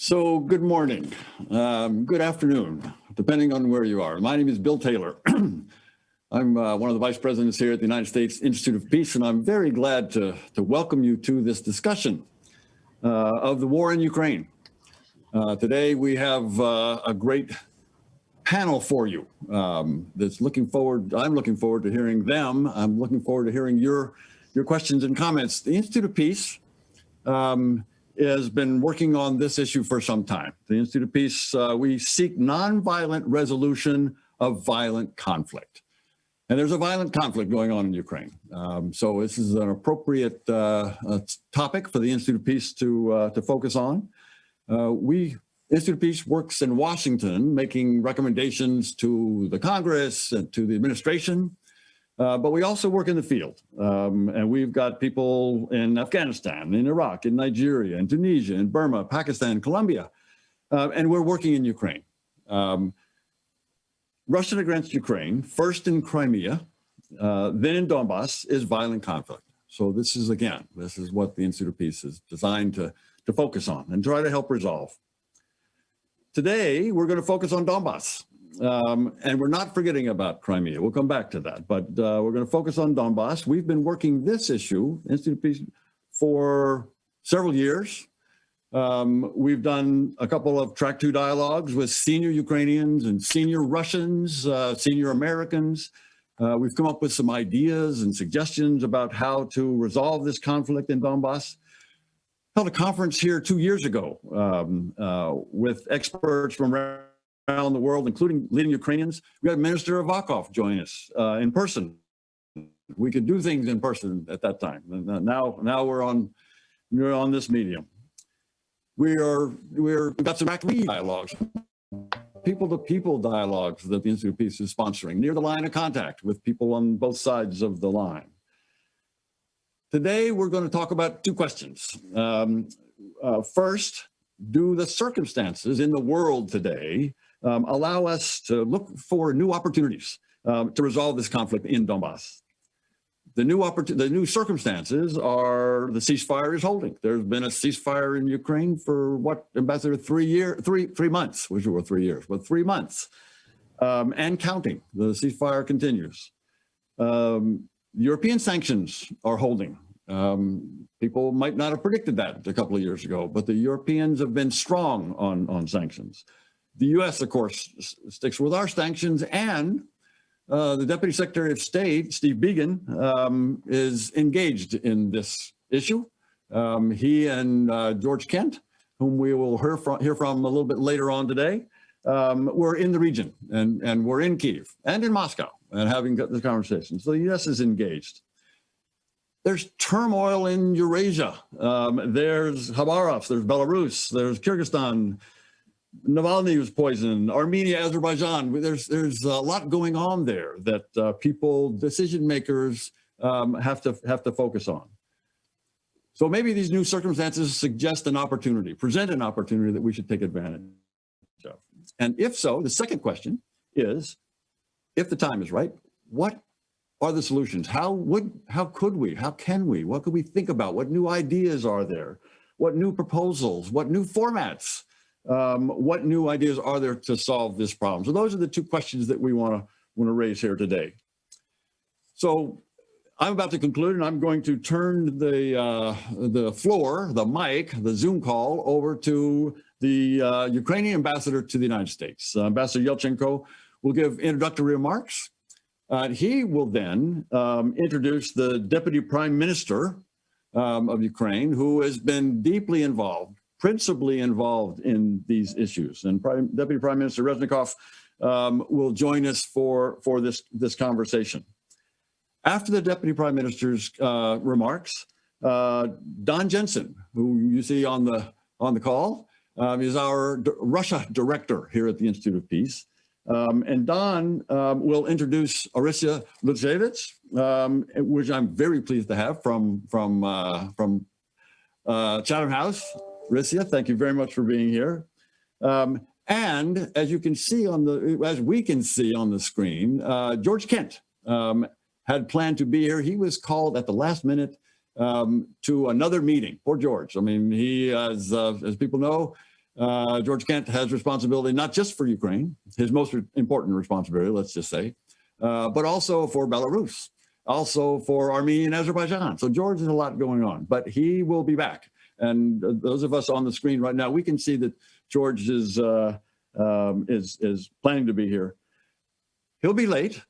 So good morning, um, good afternoon, depending on where you are. My name is Bill Taylor. I'm uh, one of the vice presidents here at the United States Institute of Peace, and I'm very glad to, to welcome you to this discussion uh, of the war in Ukraine. Uh, today we have uh, a great panel for you um, that's looking forward, I'm looking forward to hearing them. I'm looking forward to hearing your, your questions and comments. The Institute of Peace um, has been working on this issue for some time. The Institute of Peace, uh, we seek nonviolent resolution of violent conflict. And there's a violent conflict going on in Ukraine. Um, so this is an appropriate uh, uh, topic for the Institute of Peace to, uh, to focus on. Uh, we, Institute of Peace works in Washington, making recommendations to the Congress and to the administration uh, but we also work in the field. Um, and we've got people in Afghanistan, in Iraq, in Nigeria, in Tunisia, in Burma, Pakistan, Colombia, uh, and we're working in Ukraine. Um, Russia against Ukraine, first in Crimea, uh, then in Donbass, is violent conflict. So this is, again, this is what the Institute of Peace is designed to, to focus on and try to help resolve. Today, we're going to focus on Donbass. Um, and we're not forgetting about Crimea. We'll come back to that, but uh, we're going to focus on Donbass. We've been working this issue, Institute of Peace, for several years. Um, we've done a couple of track two dialogues with senior Ukrainians and senior Russians, uh, senior Americans. Uh, we've come up with some ideas and suggestions about how to resolve this conflict in Donbass. Held a conference here two years ago um, uh, with experts from around the world, including leading Ukrainians. We had Minister Avakov join us uh, in person. We could do things in person at that time. Now, now we're on, we're on this medium. We are, we're, we've got some active dialogues, people-to-people -people dialogues that the Institute of Peace is sponsoring near the line of contact with people on both sides of the line. Today, we're going to talk about two questions. Um, uh, first, do the circumstances in the world today um, allow us to look for new opportunities um, to resolve this conflict in Donbass. The new, the new circumstances are the ceasefire is holding. There's been a ceasefire in Ukraine for what, Ambassador, three year, three, three months, which were three years, but three months um, and counting. The ceasefire continues. Um, European sanctions are holding. Um, people might not have predicted that a couple of years ago, but the Europeans have been strong on, on sanctions. The U.S., of course, sticks with our sanctions and uh, the Deputy Secretary of State, Steve Biegun, um, is engaged in this issue. Um, he and uh, George Kent, whom we will hear from, hear from a little bit later on today, um, we're in the region and, and we're in Kiev and in Moscow and having this conversation. So the U.S. is engaged. There's turmoil in Eurasia. Um, there's Khabarovsk, there's Belarus, there's Kyrgyzstan, Navalny was poisoned, Armenia, Azerbaijan. There's there's a lot going on there that uh, people, decision makers, um, have to have to focus on. So maybe these new circumstances suggest an opportunity, present an opportunity that we should take advantage of. And if so, the second question is, if the time is right, what are the solutions? How would, how could we, how can we, what could we think about? What new ideas are there? What new proposals, what new formats um, what new ideas are there to solve this problem? So those are the two questions that we want to want to raise here today. So I'm about to conclude and I'm going to turn the, uh, the floor, the mic, the Zoom call over to the uh, Ukrainian ambassador to the United States. Uh, ambassador Yelchenko will give introductory remarks. Uh, he will then um, introduce the Deputy Prime Minister um, of Ukraine, who has been deeply involved principally involved in these issues. And Prime, Deputy Prime Minister Reznikov um, will join us for, for this, this conversation. After the Deputy Prime Minister's uh, remarks, uh, Don Jensen, who you see on the, on the call, um, is our Russia director here at the Institute of Peace. Um, and Don um, will introduce Orysia Lutsevich, um, which I'm very pleased to have from, from, uh, from uh, Chatham House Risia, thank you very much for being here. Um, and as you can see on the, as we can see on the screen, uh, George Kent um, had planned to be here. He was called at the last minute um, to another meeting. Poor George. I mean, he, as, uh, as people know, Uh, George Kent has responsibility not just for Ukraine, his most important responsibility, let's just say, uh, but also for Belarus, also for Armenia and Azerbaijan. So George has a lot going on, but he will be back. And those of us on the screen right now, we can see that George is, uh, um, is, is planning to be here. He'll be late.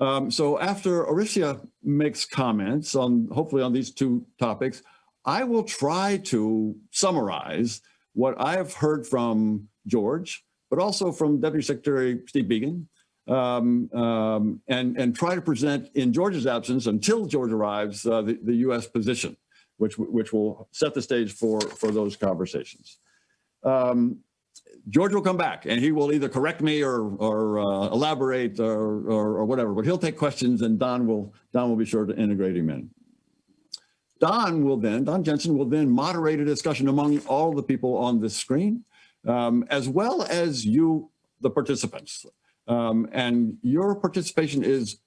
Um, so after Orysia makes comments on, hopefully on these two topics, I will try to summarize what I have heard from George, but also from Deputy Secretary Steve Biegun, um, um, and, and try to present in George's absence until George arrives, uh, the, the U.S. position, which, which will set the stage for, for those conversations. Um, George will come back and he will either correct me or, or uh, elaborate or, or, or, whatever, but he'll take questions and Don will, Don will be sure to integrate him in. Don will then, Don Jensen will then moderate a discussion among all the people on this screen, um, as well as you, the participants. Um, and your participation is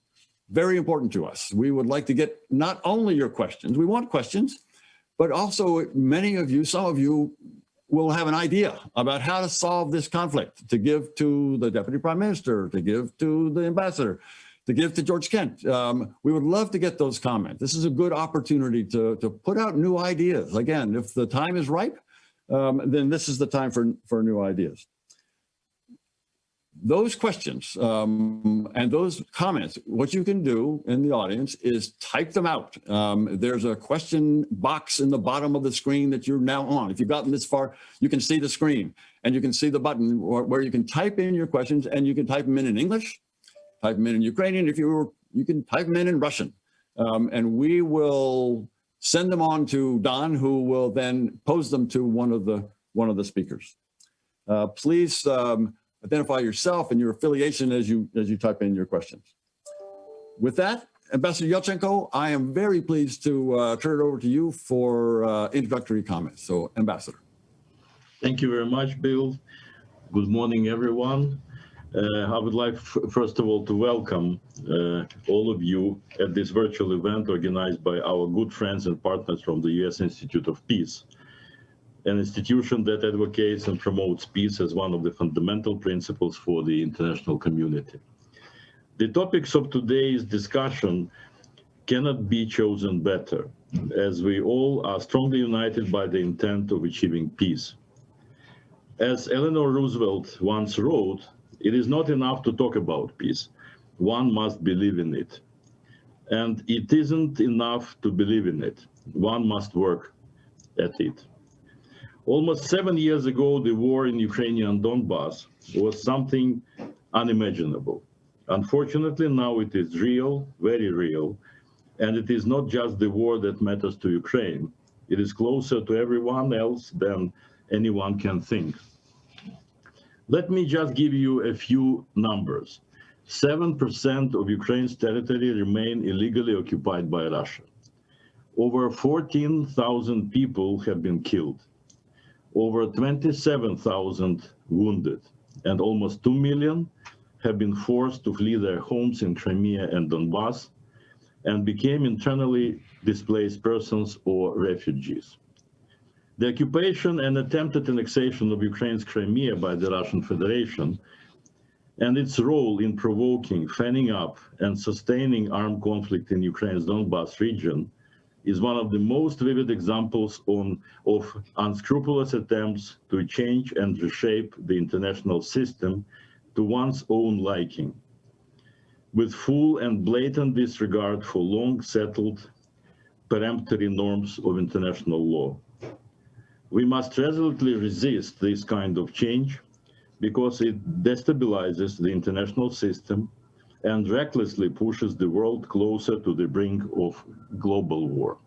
very important to us. We would like to get not only your questions, we want questions, but also many of you, some of you will have an idea about how to solve this conflict, to give to the Deputy Prime Minister, to give to the Ambassador, to give to George Kent. Um, we would love to get those comments. This is a good opportunity to, to put out new ideas. Again, if the time is ripe, um, then this is the time for, for new ideas those questions um, and those comments, what you can do in the audience is type them out. Um, there's a question box in the bottom of the screen that you're now on. If you've gotten this far, you can see the screen and you can see the button where you can type in your questions and you can type them in in English, type them in in Ukrainian. If you were, you can type them in in Russian. Um, and we will send them on to Don, who will then pose them to one of the one of the speakers. Uh, please um, identify yourself and your affiliation as you as you type in your questions. With that, Ambassador Yelchenko, I am very pleased to uh, turn it over to you for uh, introductory comments. So, Ambassador. Thank you very much, Bill. Good morning, everyone. Uh, I would like, first of all, to welcome uh, all of you at this virtual event organized by our good friends and partners from the U.S. Institute of Peace an institution that advocates and promotes peace as one of the fundamental principles for the international community. The topics of today's discussion cannot be chosen better, as we all are strongly united by the intent of achieving peace. As Eleanor Roosevelt once wrote, it is not enough to talk about peace. One must believe in it. And it isn't enough to believe in it. One must work at it. Almost seven years ago, the war in Ukrainian Donbass was something unimaginable. Unfortunately, now it is real, very real, and it is not just the war that matters to Ukraine. It is closer to everyone else than anyone can think. Let me just give you a few numbers. 7% of Ukraine's territory remain illegally occupied by Russia. Over 14,000 people have been killed over 27,000 wounded, and almost 2 million have been forced to flee their homes in Crimea and Donbass and became internally displaced persons or refugees. The occupation and attempted annexation of Ukraine's Crimea by the Russian Federation and its role in provoking, fanning up, and sustaining armed conflict in Ukraine's Donbass region is one of the most vivid examples on, of unscrupulous attempts to change and reshape the international system to one's own liking, with full and blatant disregard for long settled peremptory norms of international law. We must resolutely resist this kind of change because it destabilizes the international system and recklessly pushes the world closer to the brink of global war.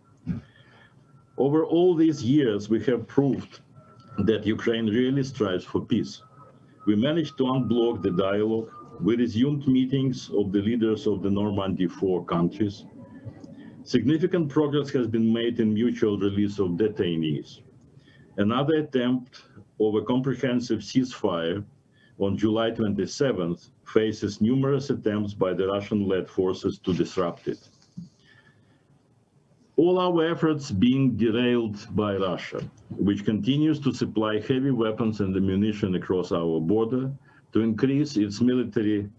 Over all these years, we have proved that Ukraine really strives for peace. We managed to unblock the dialogue. We resumed meetings of the leaders of the Normandy four countries. Significant progress has been made in mutual release of detainees. Another attempt of a comprehensive ceasefire on July 27th faces numerous attempts by the Russian-led forces to disrupt it. all our efforts being derailed by Russia, which continues to supply heavy weapons and ammunition across our border to increase its military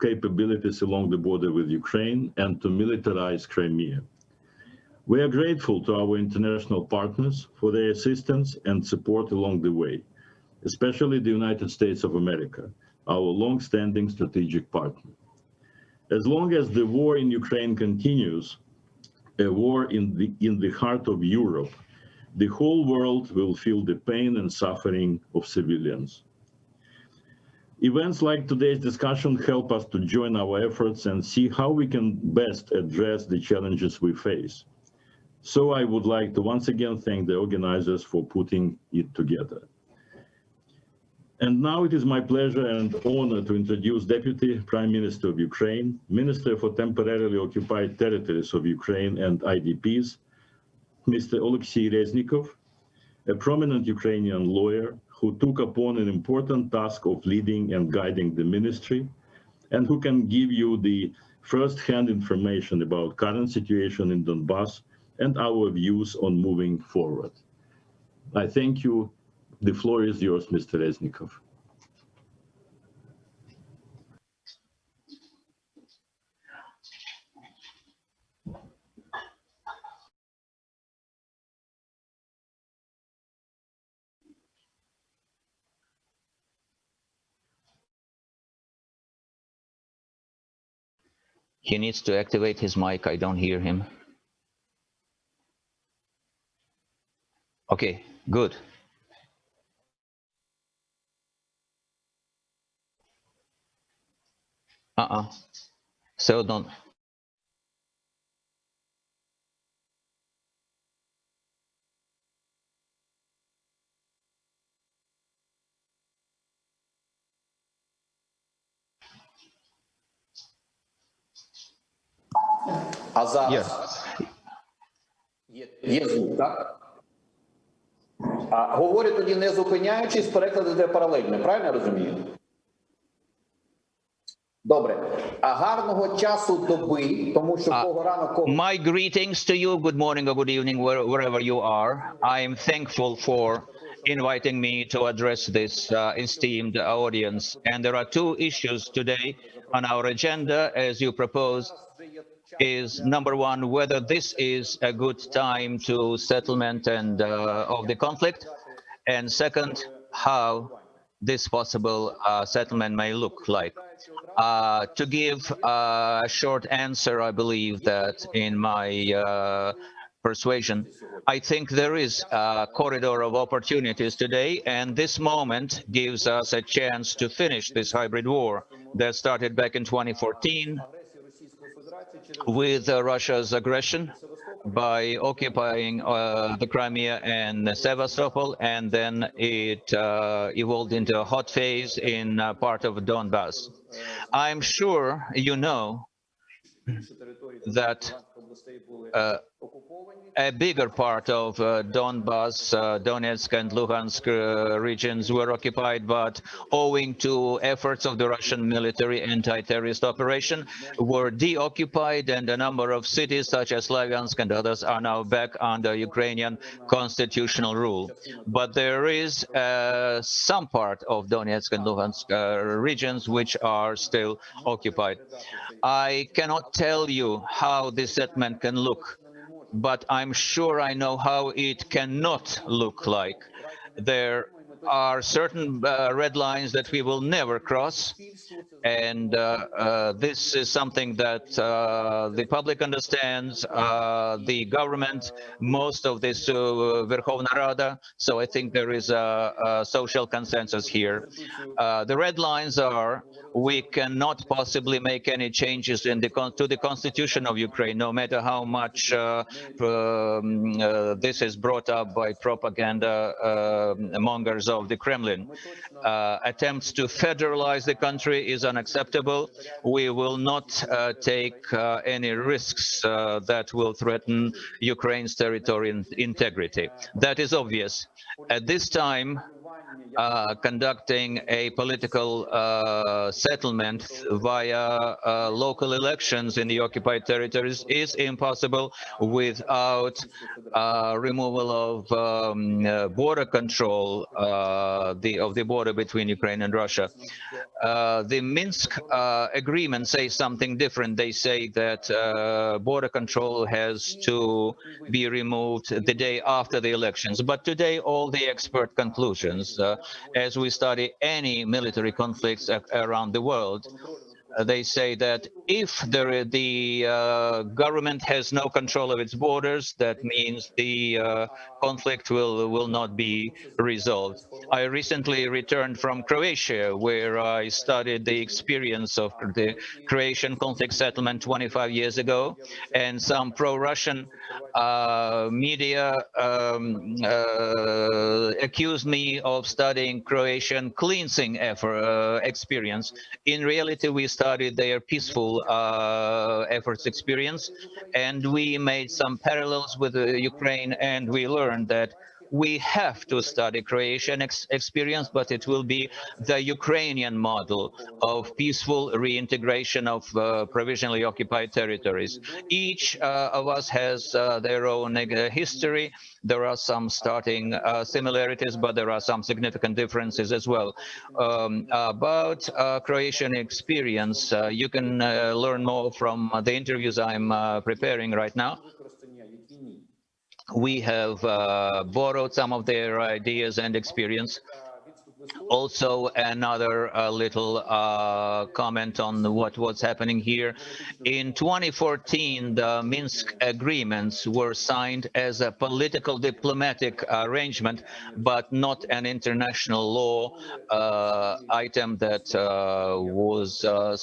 capabilities along the border with Ukraine and to militarize Crimea. We are grateful to our international partners for their assistance and support along the way, especially the United States of America, our long-standing strategic partner. As long as the war in Ukraine continues, a war in the, in the heart of Europe, the whole world will feel the pain and suffering of civilians. Events like today's discussion help us to join our efforts and see how we can best address the challenges we face. So I would like to once again thank the organizers for putting it together. And now it is my pleasure and honor to introduce Deputy Prime Minister of Ukraine, Minister for Temporarily Occupied Territories of Ukraine and IDPs, Mr. Oleksiy Reznikov, a prominent Ukrainian lawyer who took upon an important task of leading and guiding the ministry, and who can give you the first-hand information about current situation in Donbass and our views on moving forward. I thank you. The floor is yours, Mr. Reznikov. He needs to activate his mic. I don't hear him. Okay, good. Uh-uh. So don't. А зараз є, є звук, так? А говорю тоді не зупиняючись, переклад йде паралельно, правильно я розумію? Добре. А гарного часу доби, тому що А, кого рано кого. My greetings to you. Good morning or good evening, where, wherever you are. I am thankful for inviting me to address this uh, esteemed audience. And there are two issues today on our agenda, as you proposed, is number one, whether this is a good time to settlement and uh, of the conflict, and second, how this possible uh, settlement may look like. Uh, to give a short answer, I believe that in my uh, persuasion, I think there is a corridor of opportunities today, and this moment gives us a chance to finish this hybrid war that started back in 2014 with uh, Russia's aggression by occupying uh, the Crimea and Sevastopol, and then it uh, evolved into a hot phase in uh, part of Donbass. I'm sure you know that uh, a bigger part of uh, Donbas, uh, Donetsk and Luhansk uh, regions were occupied, but owing to efforts of the Russian military anti-terrorist operation, were deoccupied, and a number of cities such as Slavyansk and others are now back under Ukrainian constitutional rule. But there is uh, some part of Donetsk and Luhansk uh, regions which are still occupied. I cannot tell you how this settlement can look but I'm sure I know how it cannot look like. There are certain uh, red lines that we will never cross, and uh, uh, this is something that uh, the public understands, uh, the government, most of this uh, Verkhovna Rada, so I think there is a, a social consensus here. Uh, the red lines are we cannot possibly make any changes in the to the constitution of Ukraine, no matter how much uh, um, uh, this is brought up by propaganda uh, mongers of the Kremlin. Uh, attempts to federalize the country is unacceptable. We will not uh, take any risks that will threaten Ukraine's territorial integrity. That is obvious. At this time, uh, conducting a political uh, settlement via uh, local elections in the occupied territories is impossible without uh, removal of um, uh, border control the, of the border between Ukraine and Russia. The Minsk agreement says something different. They say that border control has to be removed the day after the elections. But today, all the expert conclusions, as we study any military conflicts around the world, uh, they say that if there, the uh, government has no control of its borders, that means the uh, conflict will will not be resolved. I recently returned from Croatia, where I studied the experience of the Croatian conflict settlement 25 years ago, and some pro-Russian uh, media um, uh, accused me of studying Croatian cleansing effort, uh, experience. In reality, we studied their peaceful uh, efforts experience, and we made some parallels with uh, Ukraine, and we learned that we have to study Croatian ex experience, but it will be the Ukrainian model of peaceful reintegration of uh, provisionally occupied territories. Each uh, of us has uh, their own uh, history. There are some starting uh, similarities, but there are some significant differences as well. Um, about uh, Croatian experience, you can learn more from the interviews I'm preparing right now we have uh, borrowed some of their ideas and experience. Also, another uh, little uh, comment on what was happening here. In 2014, the Minsk agreements were signed as a political diplomatic arrangement, but not an international law uh, item that uh, was uh,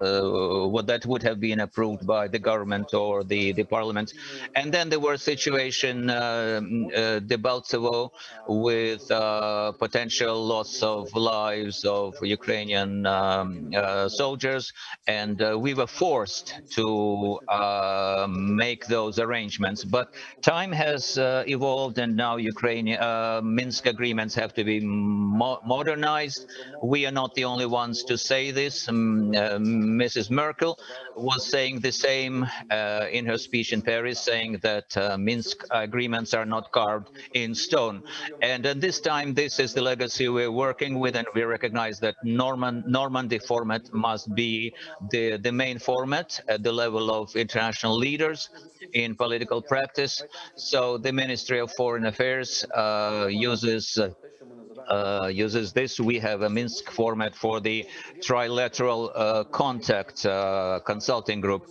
what that would have been approved by the government or the, the parliament. And then there were situation uh, mm, uh, Debaltsevo with uh, potential loss of lives of Ukrainian um, uh, soldiers, and uh, we were forced to uh, make those arrangements. But time has uh, evolved, and now Ukraine uh, Minsk agreements have to be mo modernized. We are not the only ones to say this. Um, uh, Mrs. Merkel was saying the same uh, in her speech in Paris, saying that uh, Minsk agreements are not carved in stone. And at this time, this is the legacy we're working with, and we recognize that Norman, Normandy format must be the, the main format at the level of international leaders in political practice. So the Ministry of Foreign Affairs uh, uses uh, uses this. We have a Minsk format for the trilateral uh, contact uh, consulting group.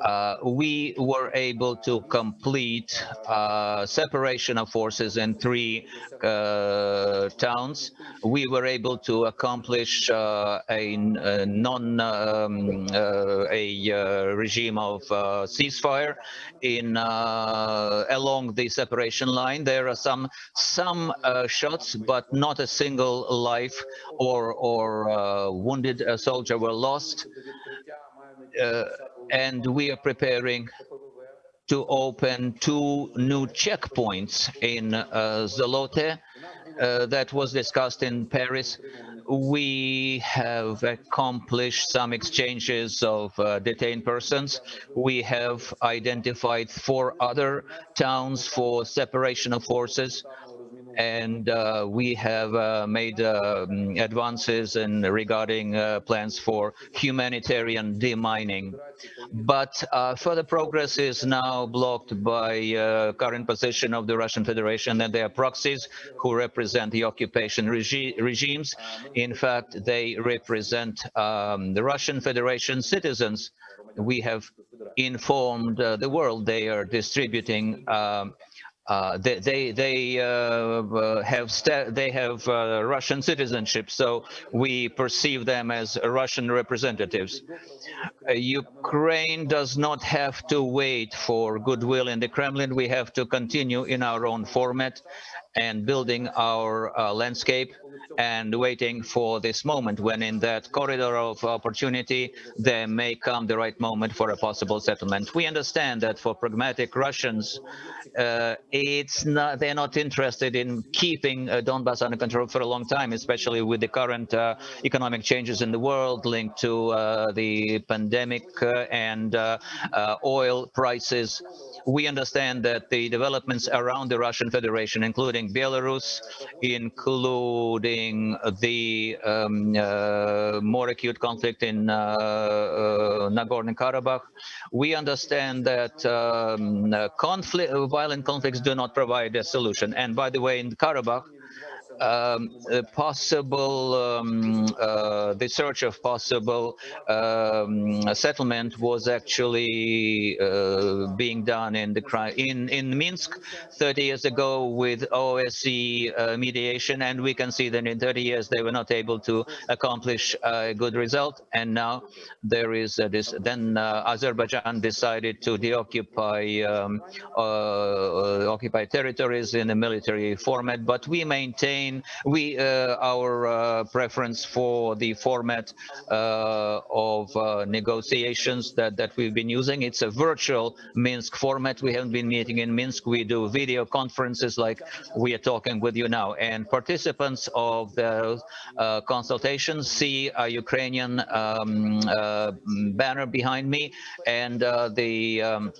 Uh, we were able to complete uh, separation of forces in three uh, towns. We were able to accomplish uh, a, a non um, uh, a uh, regime of ceasefire in along the separation line. There are some some shots, but not a single life or or wounded soldier were lost. And we are preparing to open two new checkpoints in uh, Zolote uh, that was discussed in Paris. We have accomplished some exchanges of uh, detained persons. We have identified four other towns for separation of forces and uh, we have uh, made um, advances in regarding uh, plans for humanitarian demining. But uh, further progress is now blocked by uh, current position of the Russian Federation and their proxies who represent the occupation regi regimes. In fact, they represent um, the Russian Federation citizens. We have informed uh, the world they are distributing um, uh, they they, they uh, uh, have they have uh, Russian citizenship, so we perceive them as Russian representatives. Uh, Ukraine does not have to wait for goodwill in the Kremlin. We have to continue in our own format, and building our uh, landscape and waiting for this moment when in that corridor of opportunity there may come the right moment for a possible settlement. We understand that for pragmatic Russians, uh, it's not they're not interested in keeping uh, Donbass under control for a long time, especially with the current uh, economic changes in the world linked to uh, the pandemic uh, and uh, oil prices we understand that the developments around the Russian Federation, including Belarus, including the um, uh, more acute conflict in uh, uh, Nagorno-Karabakh, we understand that um, conflict, violent conflicts do not provide a solution. And by the way, in Karabakh, um, possible um, uh, the search of possible um, settlement was actually uh, being done in the in in Minsk 30 years ago with OSCE uh, mediation, and we can see that in 30 years they were not able to accomplish a good result, and now there is this. Then Azerbaijan decided to deoccupy um, occupy territories in a military format, but we maintain we uh, our uh, preference for the format uh, of negotiations that that we've been using. It's a virtual Minsk format. We haven't been meeting in Minsk. We do video conferences like we are talking with you now. And participants of the consultations see a Ukrainian um, banner behind me and the um,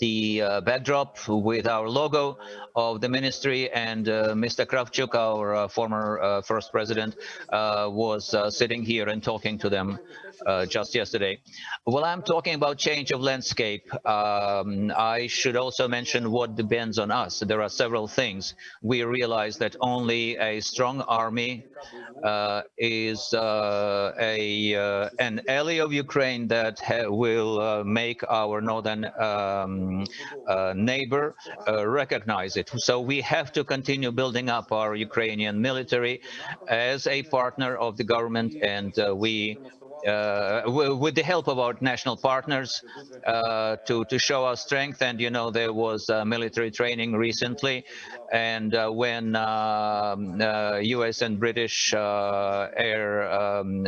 the uh, backdrop with our logo of the ministry and uh, Mr. Kravchuk, our uh, former uh, first president, uh, was uh, sitting here and talking to them just yesterday. Well, I'm talking about change of landscape. Um, I should also mention what depends on us. There are several things. We realize that only a strong army is a an ally of Ukraine that will make our northern um, neighbor recognize it. So we have to continue building up our Ukrainian military as a partner of the government and uh, we uh, with the help of our national partners uh, to to show our strength. And you know there was uh, military training recently. And uh, when US um, uh, and British uh, air um,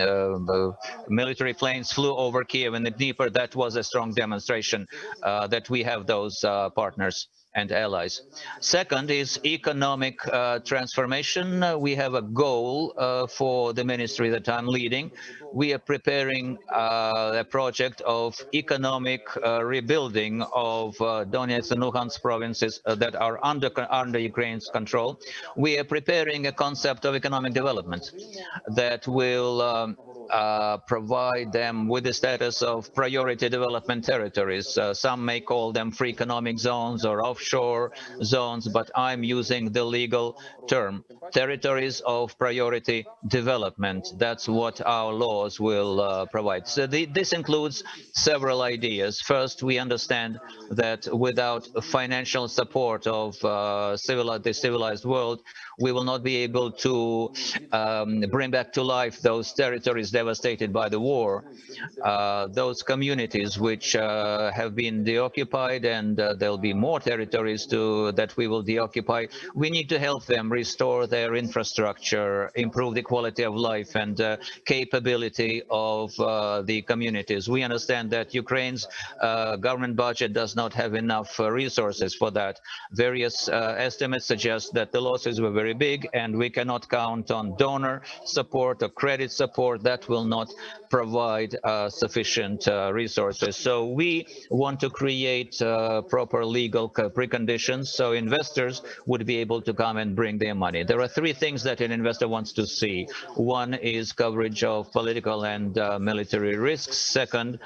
military planes flew over Kiev and the Dnieper that was a strong demonstration that we have those partners and allies. Second is economic uh, transformation. Uh, we have a goal uh, for the ministry that I'm leading. We are preparing uh, a project of economic uh, rebuilding of uh, Donetsk and Luhansk provinces that are under, under Ukraine's control. We are preparing a concept of economic development that will um, uh, provide them with the status of priority development territories. Uh, some may call them free economic zones or offshore zones, but I'm using the legal term, territories of priority development. That's what our laws will uh, provide. So the, this includes several ideas. First, we understand that without financial support of uh, civil, the civilized world, we will not be able to um, bring back to life those territories devastated by the war, uh, those communities which uh, have been deoccupied and uh, there'll be more territories to that we will deoccupy. We need to help them restore their infrastructure, improve the quality of life and uh, capability of uh, the communities. We understand that Ukraine's uh, government budget does not have enough resources for that. Various estimates suggest that the losses were very very big and we cannot count on donor support or credit support. That will not provide uh, sufficient uh, resources. So we want to create uh, proper legal preconditions so investors would be able to come and bring their money. There are three things that an investor wants to see. One is coverage of political and uh, military risks. Second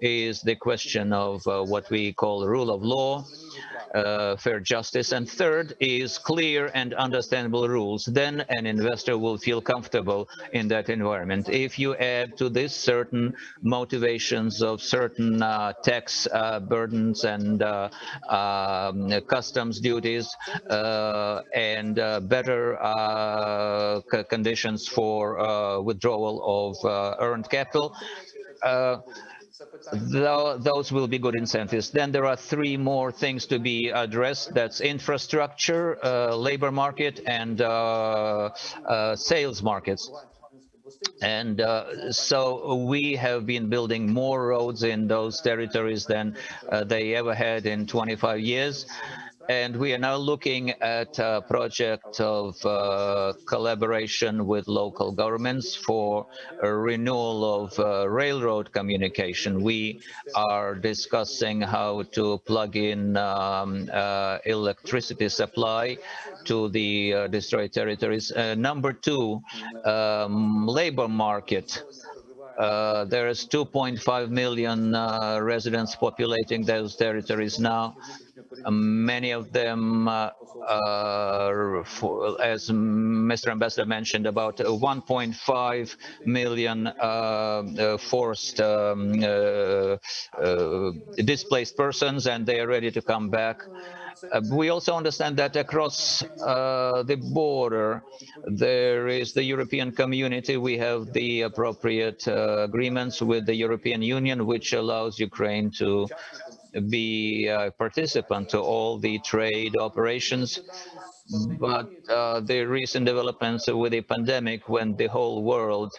is the question of uh, what we call rule of law uh, fair justice. And third is clear and understandable rules. Then an investor will feel comfortable in that environment. If you add to this certain motivations of certain uh, tax uh, burdens and uh, um, customs duties uh, and uh, better conditions for withdrawal of earned capital, tho- those will be good incentives. Then there are three more things to be addressed. That's infrastructure, uh, labor market, and uh, uh, sales markets. And uh, so we have been building more roads in those territories than uh, they ever had in 25 years. And we are now looking at a project of uh, collaboration with local governments for a renewal of uh, railroad communication. We are discussing how to plug in um, uh, electricity supply to the uh, destroyed territories. Uh, number two, um, labor market. Uh, there is 2.5 million uh, residents populating those territories now. Uh, many of them, uh, for, as Mr. Ambassador mentioned, about 1.5 million uh, uh, forced um, uh, uh, displaced persons, and they are ready to come back. Uh, we also understand that across uh, the border, there is the European community. We have the appropriate uh, agreements with the European Union, which allows Ukraine to be a participant to all the trade operations. But uh, the recent developments with the pandemic, when the whole world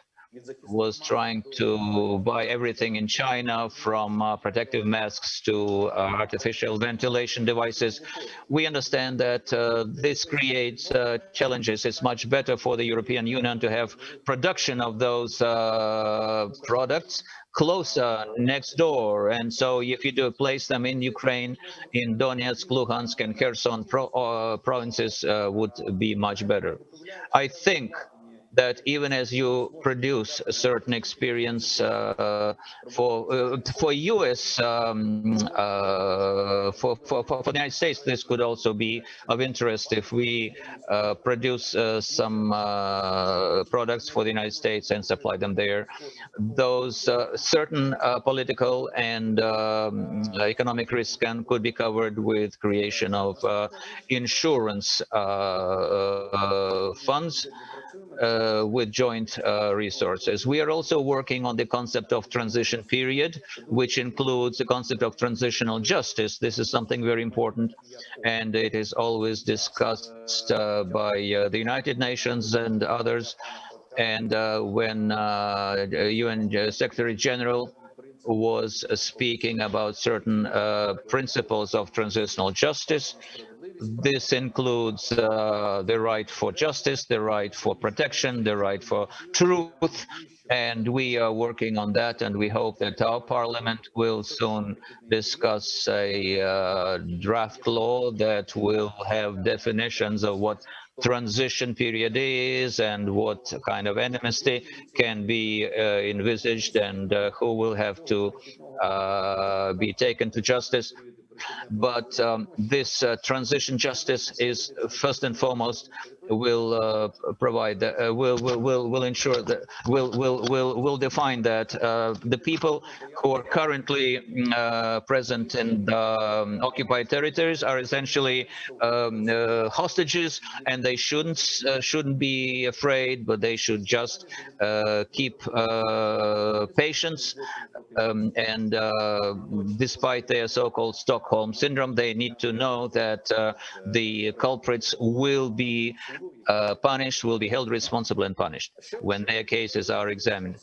was trying to buy everything in China from uh, protective masks to uh, artificial ventilation devices. We understand that uh, this creates uh, challenges. It's much better for the European Union to have production of those uh, products closer next door and so if you do place them in Ukraine in Donetsk, Luhansk and Kherson pro, uh, provinces would be much better. I think that even as you produce a certain experience uh, for uh, for US um, uh, for, for for the United States, this could also be of interest if we uh, produce uh, some uh, products for the United States and supply them there. Those certain political and um, economic risks can could be covered with creation of insurance funds uh, with joint uh, resources. We are also working on the concept of transition period, which includes the concept of transitional justice. This is something very important, and it is always discussed uh, by uh, the United Nations and others. And uh, when UN uh, Secretary General was speaking about certain principles of transitional justice, this includes uh, the right for justice, the right for protection, the right for truth, and we are working on that and we hope that our parliament will soon discuss a uh, draft law that will have definitions of what transition period is and what kind of enmity can be uh, envisaged and uh, who will have to uh, be taken to justice but um, this uh, transition justice is first and foremost will uh, provide uh, will, will will will ensure that will will will will define that uh, the people who are currently uh, present in the um, occupied territories are essentially um, uh, hostages and they shouldn't uh, shouldn't be afraid but they should just keep patience um, and despite their so-called Stockholm syndrome they need to know that the culprits will be uh, punished, will be held responsible and punished when their cases are examined.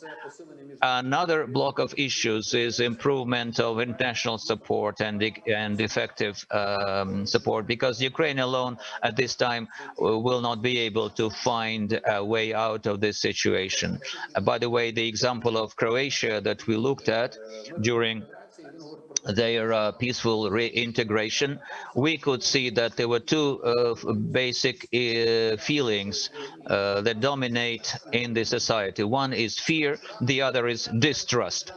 Another block of issues is improvement of international support and, and effective um, support because Ukraine alone at this time uh, will not be able to find a way out of this situation. Uh, by the way, the example of Croatia that we looked at during their uh, peaceful reintegration, we could see that there were two uh, basic uh, feelings uh, that dominate in the society. One is fear, the other is distrust.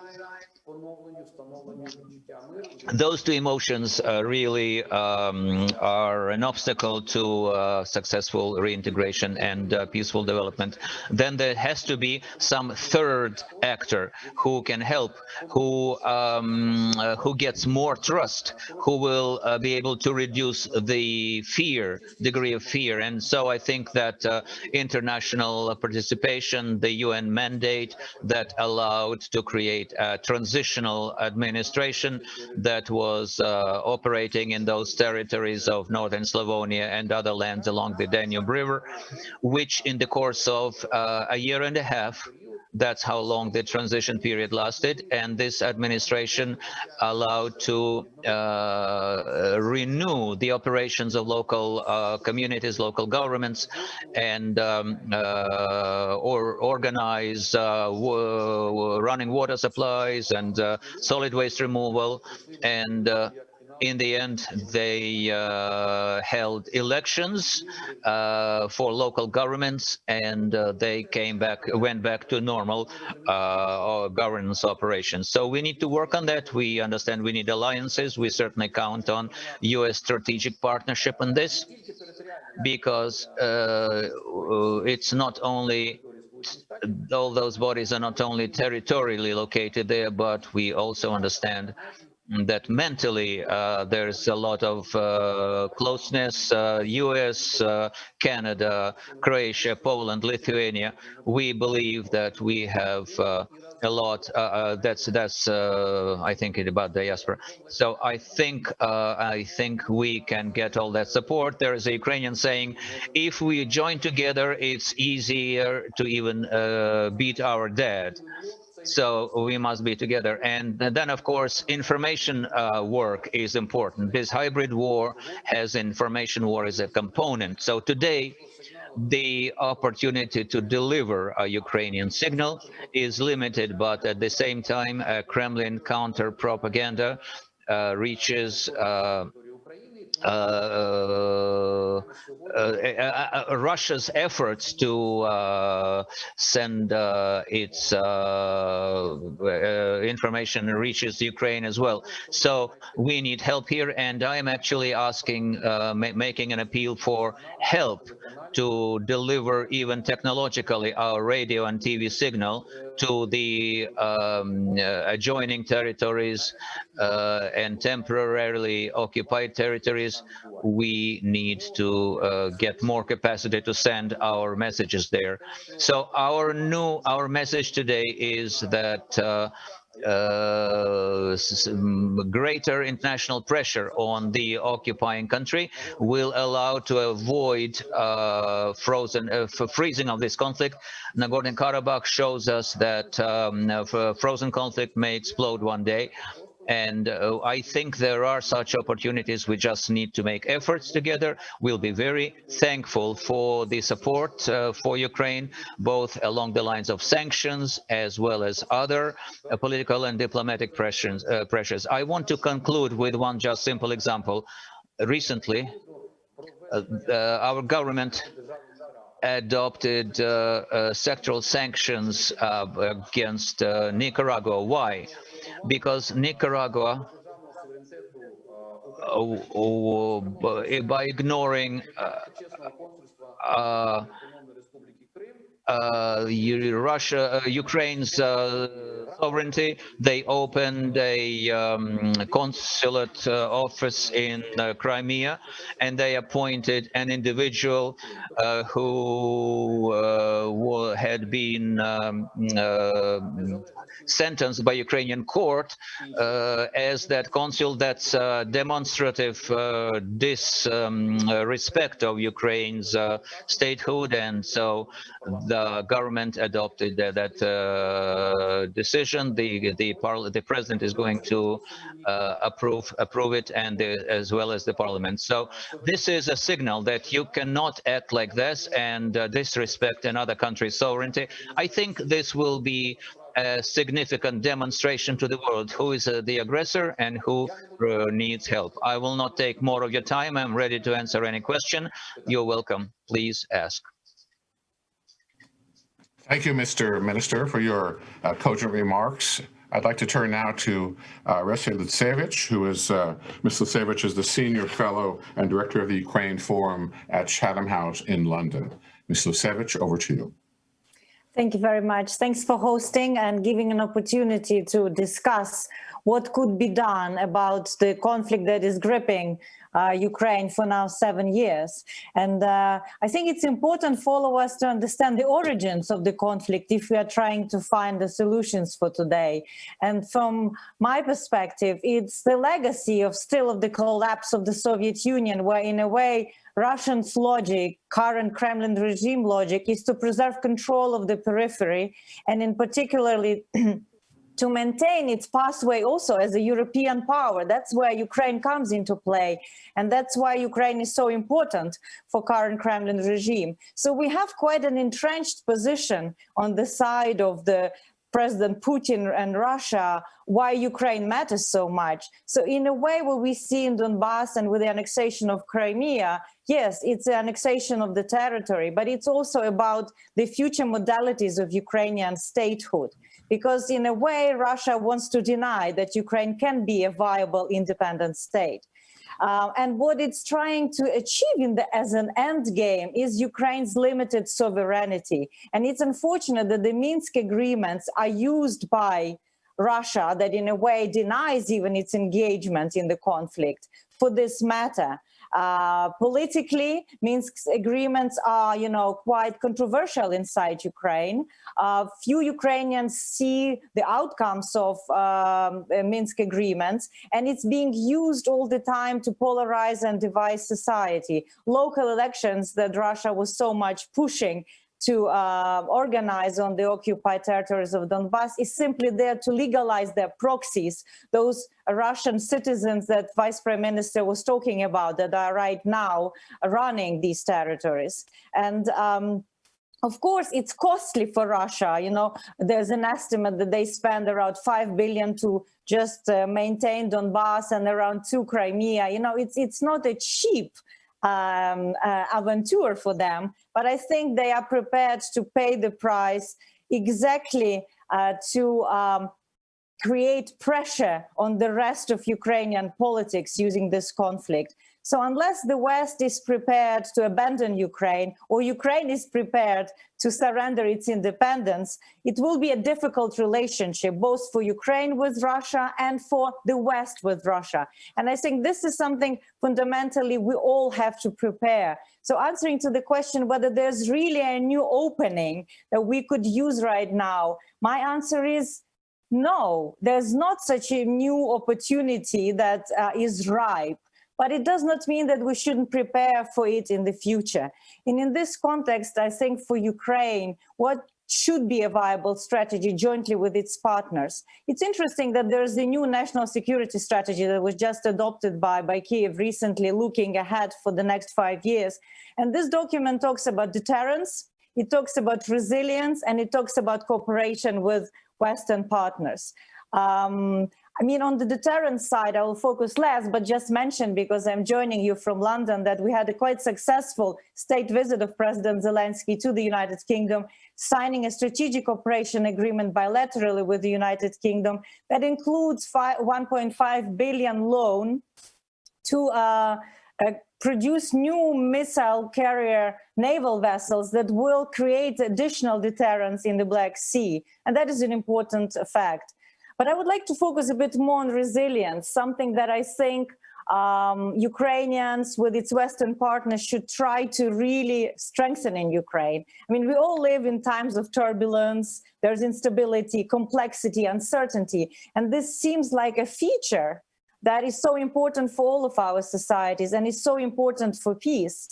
Those two emotions uh, really um, are an obstacle to uh, successful reintegration and uh, peaceful development. Then there has to be some third actor who can help, who um, uh, who gets more trust, who will uh, be able to reduce the fear, degree of fear. And so I think that uh, international participation, the UN mandate that allowed to create a transitional administration that was uh, operating in those territories of northern Slavonia and other lands along the Danube River, which in the course of uh, a year and a half that's how long the transition period lasted. And this administration allowed to uh, renew the operations of local uh, communities local governments and um, uh, or organize uh, running water supplies and uh, solid waste removal. And uh, in the end, they uh, held elections uh, for local governments, and uh, they came back, went back to normal uh, governance operations. So we need to work on that. We understand we need alliances. We certainly count on U.S. strategic partnership on this, because uh, it's not only all those bodies are not only territorially located there, but we also understand that mentally uh, there's a lot of uh, closeness, uh, US, uh, Canada, Croatia, Poland, Lithuania. We believe that we have uh, a lot, uh, that's, that's I think it about diaspora. So I think, I think we can get all that support. There is a Ukrainian saying, if we join together, it's easier to even beat our dead so we must be together. And then of course information uh, work is important. This hybrid war has information war as a component. So today the opportunity to deliver a Ukrainian signal is limited, but at the same time, uh, Kremlin counter propaganda uh, reaches uh, uh, uh, uh, Russia's efforts to send its information reaches Ukraine as well. So we need help here, and I am actually asking, ma making an appeal for help to deliver even technologically our radio and TV signal to the um, uh, adjoining territories uh, and temporarily occupied territories, we need to uh, get more capacity to send our messages there. So our new, our message today is that uh, greater international pressure on the occupying country will allow to avoid uh, frozen uh, freezing of this conflict. Nagorno-Karabakh shows us that um, frozen conflict may explode one day and uh, I think there are such opportunities. We just need to make efforts together. We'll be very thankful for the support uh, for Ukraine, both along the lines of sanctions as well as other uh, political and diplomatic pressures, uh, pressures. I want to conclude with one just simple example. Recently, uh, uh, our government adopted sectoral sanctions against Nicaragua. Why? Because Nicaragua, uh, by ignoring uh, uh, uh, Russia, uh, Ukraine's uh, sovereignty. They opened a um, consulate uh, office in uh, Crimea, and they appointed an individual uh, who had been um, sentenced by Ukrainian court as that consul. That's demonstrative disrespect um, of Ukraine's statehood, and so the uh, government adopted that, that uh, decision. The the, the president is going to uh, approve approve it, and the, as well as the parliament. So this is a signal that you cannot act like this and uh, disrespect another country's sovereignty. I think this will be a significant demonstration to the world who is uh, the aggressor and who uh, needs help. I will not take more of your time. I'm ready to answer any question. You're welcome. Please ask. Thank you, Mr. Minister, for your uh, cogent remarks. I'd like to turn now to uh, Orysia Lutsevych, who is, uh, Ms. Lutsevych is the Senior Fellow and Director of the Ukraine Forum at Chatham House in London. Ms. Lutsevych, over to you. Thank you very much. Thanks for hosting and giving an opportunity to discuss what could be done about the conflict that is gripping uh, Ukraine for now seven years. And uh, I think it's important for all of us to understand the origins of the conflict if we are trying to find the solutions for today. And from my perspective, it's the legacy of still of the collapse of the Soviet Union, where in a way, Russian's logic, current Kremlin regime logic, is to preserve control of the periphery, and in particularly to maintain its pathway also as a European power. That's where Ukraine comes into play. And that's why Ukraine is so important for current Kremlin regime. So we have quite an entrenched position on the side of the President Putin and Russia, why Ukraine matters so much. So in a way, what we see in Donbass and with the annexation of Crimea, yes, it's the annexation of the territory, but it's also about the future modalities of Ukrainian statehood because in a way, Russia wants to deny that Ukraine can be a viable independent state. Uh, and what it's trying to achieve in the, as an end game is Ukraine's limited sovereignty. And it's unfortunate that the Minsk agreements are used by Russia that in a way denies even its engagement in the conflict for this matter. Uh, politically, Minsk agreements are, you know, quite controversial inside Ukraine. Uh, few Ukrainians see the outcomes of um, Minsk agreements, and it's being used all the time to polarize and divide society. Local elections that Russia was so much pushing to uh, organize on the occupied territories of Donbass is simply there to legalize their proxies, those Russian citizens that Vice Prime Minister was talking about that are right now running these territories. And um, of course, it's costly for Russia. You know, there's an estimate that they spend around 5 billion to just uh, maintain Donbass and around two Crimea. You know, it's, it's not a cheap um, uh, aventure for them, but I think they are prepared to pay the price exactly uh, to um, create pressure on the rest of Ukrainian politics using this conflict. So unless the West is prepared to abandon Ukraine or Ukraine is prepared to surrender its independence, it will be a difficult relationship, both for Ukraine with Russia and for the West with Russia. And I think this is something fundamentally we all have to prepare. So answering to the question whether there's really a new opening that we could use right now, my answer is no, there's not such a new opportunity that uh, is ripe but it does not mean that we shouldn't prepare for it in the future. And in this context, I think for Ukraine, what should be a viable strategy jointly with its partners. It's interesting that there's a new national security strategy that was just adopted by, by Kiev recently, looking ahead for the next five years. And this document talks about deterrence, it talks about resilience, and it talks about cooperation with Western partners. Um, I mean, on the deterrence side, I will focus less, but just mention, because I'm joining you from London, that we had a quite successful state visit of President Zelensky to the United Kingdom, signing a strategic operation agreement bilaterally with the United Kingdom that includes 1.5 billion loan to uh, uh, produce new missile carrier naval vessels that will create additional deterrence in the Black Sea. And that is an important fact. But I would like to focus a bit more on resilience, something that I think um, Ukrainians with its Western partners should try to really strengthen in Ukraine. I mean, we all live in times of turbulence, there's instability, complexity, uncertainty, and this seems like a feature that is so important for all of our societies and is so important for peace.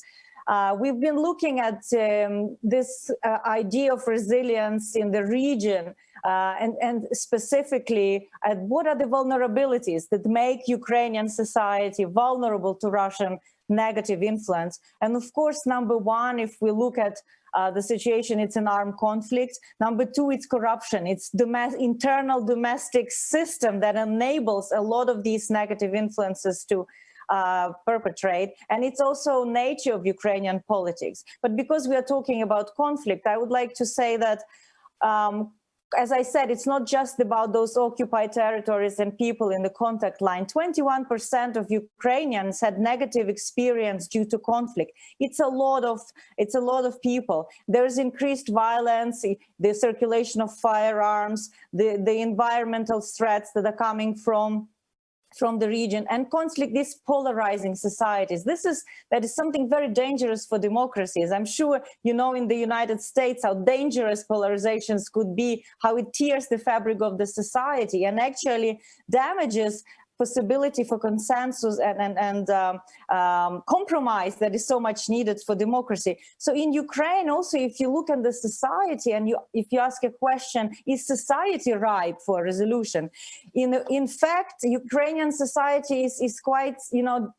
Uh, we've been looking at um, this uh, idea of resilience in the region uh, and, and specifically at what are the vulnerabilities that make Ukrainian society vulnerable to Russian negative influence. And of course, number one, if we look at uh, the situation, it's an armed conflict. Number two, it's corruption. It's the internal domestic system that enables a lot of these negative influences to uh, perpetrate. And it's also nature of Ukrainian politics. But because we are talking about conflict, I would like to say that um, as I said, it's not just about those occupied territories and people in the contact line. 21% of Ukrainians had negative experience due to conflict. It's a lot of it's a lot of people. There's increased violence, the circulation of firearms, the, the environmental threats that are coming from from the region and conflict these polarizing societies. This is that is something very dangerous for democracies. I'm sure you know in the united states how dangerous polarizations could be how it tears the fabric of the society and actually damages possibility for consensus and, and, and um, um, compromise that is so much needed for democracy. So in Ukraine also, if you look at the society and you, if you ask a question, is society ripe for resolution? In, in fact, Ukrainian society is, is quite, you know,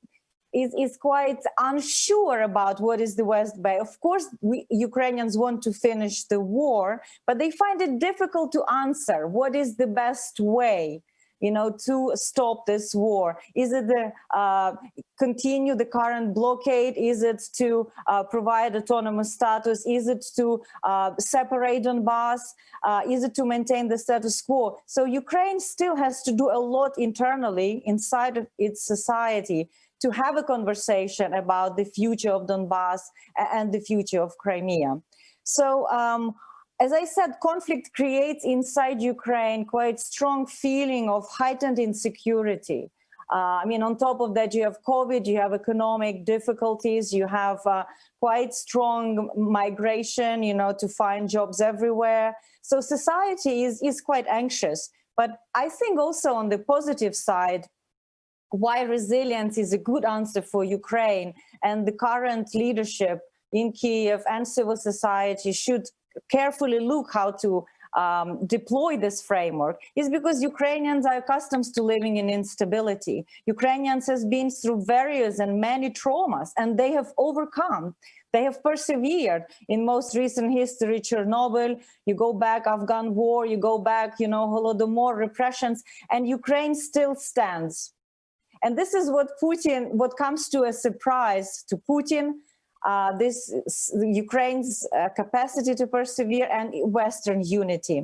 is, is quite unsure about what is the West Bay. Of course, we, Ukrainians want to finish the war, but they find it difficult to answer what is the best way you know, to stop this war? Is it the uh, continue the current blockade? Is it to uh, provide autonomous status? Is it to uh, separate Donbass? Uh, is it to maintain the status quo? So Ukraine still has to do a lot internally inside of its society to have a conversation about the future of Donbass and the future of Crimea. So um, as I said, conflict creates inside Ukraine quite strong feeling of heightened insecurity. Uh, I mean, on top of that, you have COVID, you have economic difficulties, you have uh, quite strong migration, you know, to find jobs everywhere. So society is, is quite anxious. But I think also on the positive side, why resilience is a good answer for Ukraine and the current leadership in Kiev and civil society should carefully look how to um, deploy this framework is because Ukrainians are accustomed to living in instability. Ukrainians has been through various and many traumas and they have overcome. They have persevered in most recent history, Chernobyl, you go back Afghan war, you go back, you know, Holodomor repressions, and Ukraine still stands. And this is what Putin, what comes to a surprise to Putin, uh, this Ukraine's uh, capacity to persevere and Western unity.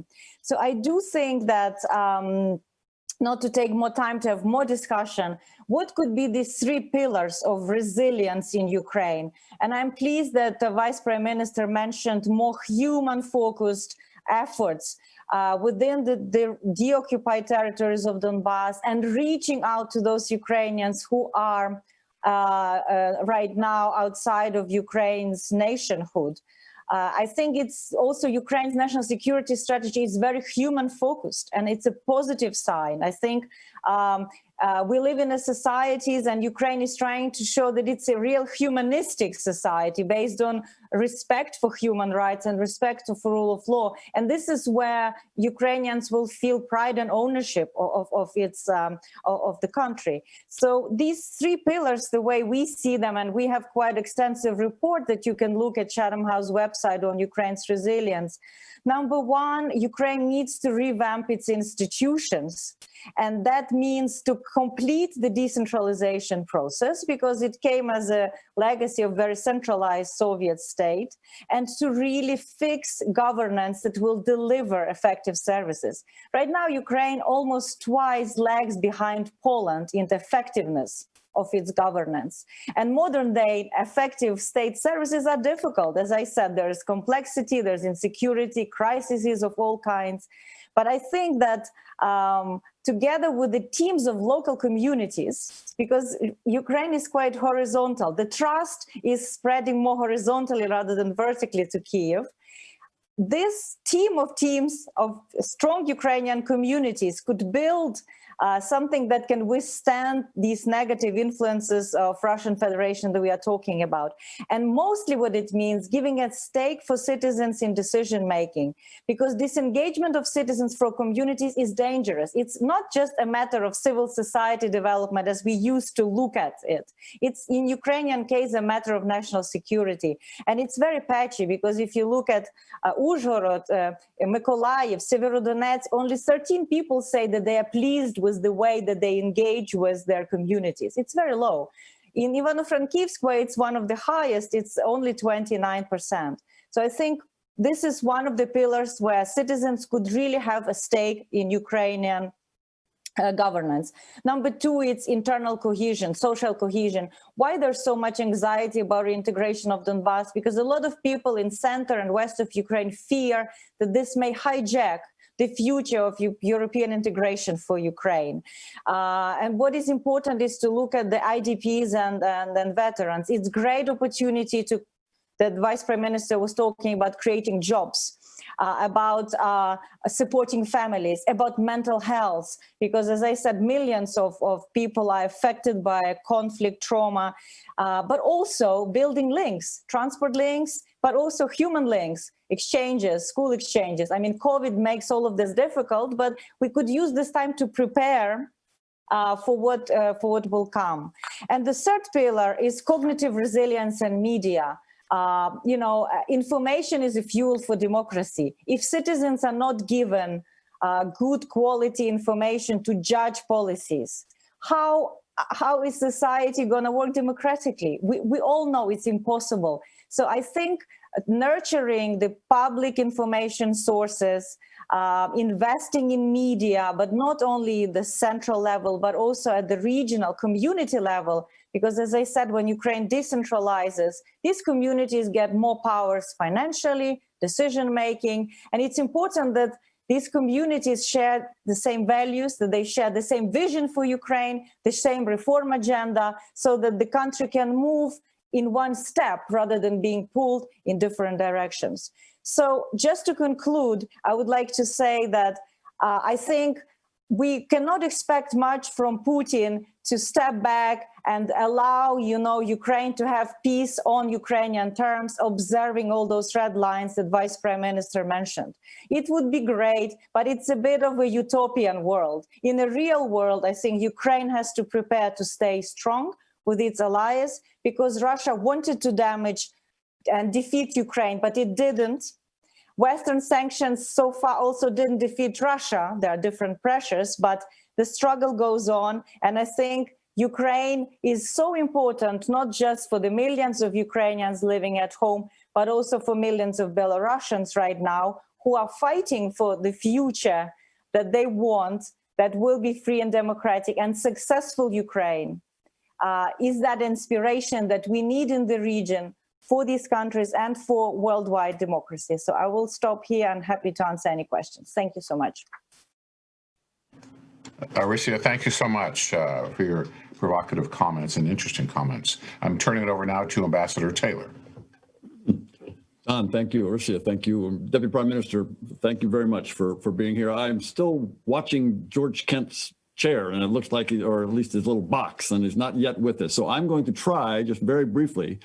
So I do think that um, not to take more time to have more discussion, what could be these three pillars of resilience in Ukraine? And I'm pleased that the Vice Prime Minister mentioned more human-focused efforts uh, within the, the deoccupied territories of Donbass and reaching out to those Ukrainians who are right now outside of Ukraine's nationhood. Uh, I think it's also Ukraine's national security strategy is very human focused and it's a positive sign. I think um, uh, we live in a societies and Ukraine is trying to show that it's a real humanistic society based on respect for human rights and respect for rule of law. And this is where Ukrainians will feel pride and ownership of, of, its um, of the country. So these three pillars, the way we see them, and we have quite extensive report that you can look at Chatham House website on Ukraine's resilience. Number one, Ukraine needs to revamp its institutions. And that means to complete the decentralization process because it came as a legacy of very centralized Soviet state and to really fix governance that will deliver effective services. Right now, Ukraine almost twice lags behind Poland in the effectiveness of its governance. And modern day effective state services are difficult. As I said, there's complexity, there's insecurity, crises of all kinds. But I think that um, together with the teams of local communities, because Ukraine is quite horizontal, the trust is spreading more horizontally rather than vertically to Kiev. This team of teams of strong Ukrainian communities could build uh, something that can withstand these negative influences of Russian Federation that we are talking about. And mostly what it means, giving a stake for citizens in decision making, because disengagement of citizens from communities is dangerous. It's not just a matter of civil society development as we used to look at it. It's in Ukrainian case a matter of national security. And it's very patchy because if you look at uh, Uzhhorod, uh, Mykolaiv, Severodonetsk, only 13 people say that they are pleased with the way that they engage with their communities. It's very low. In Ivano-Frankivsk, where it's one of the highest, it's only 29%. So I think this is one of the pillars where citizens could really have a stake in Ukrainian uh, governance. Number two, it's internal cohesion, social cohesion. Why there's so much anxiety about reintegration of Donbass? Because a lot of people in center and west of Ukraine fear that this may hijack the future of European integration for Ukraine. Uh, and what is important is to look at the IDPs and, and, and veterans. It's great opportunity to that Vice Prime Minister was talking about creating jobs. Uh, about uh, supporting families, about mental health, because as I said, millions of, of people are affected by conflict, trauma, uh, but also building links, transport links, but also human links, exchanges, school exchanges. I mean, COVID makes all of this difficult, but we could use this time to prepare uh, for what uh, for what will come. And the third pillar is cognitive resilience and media. Uh, you know, uh, information is a fuel for democracy. If citizens are not given uh, good quality information to judge policies, how how is society going to work democratically? We, we all know it's impossible. So I think nurturing the public information sources, uh, investing in media, but not only the central level, but also at the regional community level, because as I said, when Ukraine decentralizes, these communities get more powers financially, decision-making, and it's important that these communities share the same values, that they share the same vision for Ukraine, the same reform agenda, so that the country can move in one step rather than being pulled in different directions. So just to conclude, I would like to say that uh, I think we cannot expect much from Putin to step back and allow, you know, Ukraine to have peace on Ukrainian terms, observing all those red lines that Vice Prime Minister mentioned. It would be great, but it's a bit of a utopian world. In the real world, I think Ukraine has to prepare to stay strong with its allies because Russia wanted to damage and defeat Ukraine, but it didn't. Western sanctions so far also didn't defeat Russia. There are different pressures, but the struggle goes on. And I think Ukraine is so important, not just for the millions of Ukrainians living at home, but also for millions of Belarusians right now who are fighting for the future that they want that will be free and democratic and successful Ukraine. Uh, is that inspiration that we need in the region for these countries and for worldwide democracy. So I will stop here and happy to answer any questions. Thank you so much. Orysia, thank you so much uh, for your provocative comments and interesting comments. I'm turning it over now to Ambassador Taylor. Don, thank you. Orysia, thank you. Um, Deputy Prime Minister, thank you very much for, for being here. I'm still watching George Kent's chair and it looks like, or at least his little box, and he's not yet with us. So I'm going to try, just very briefly,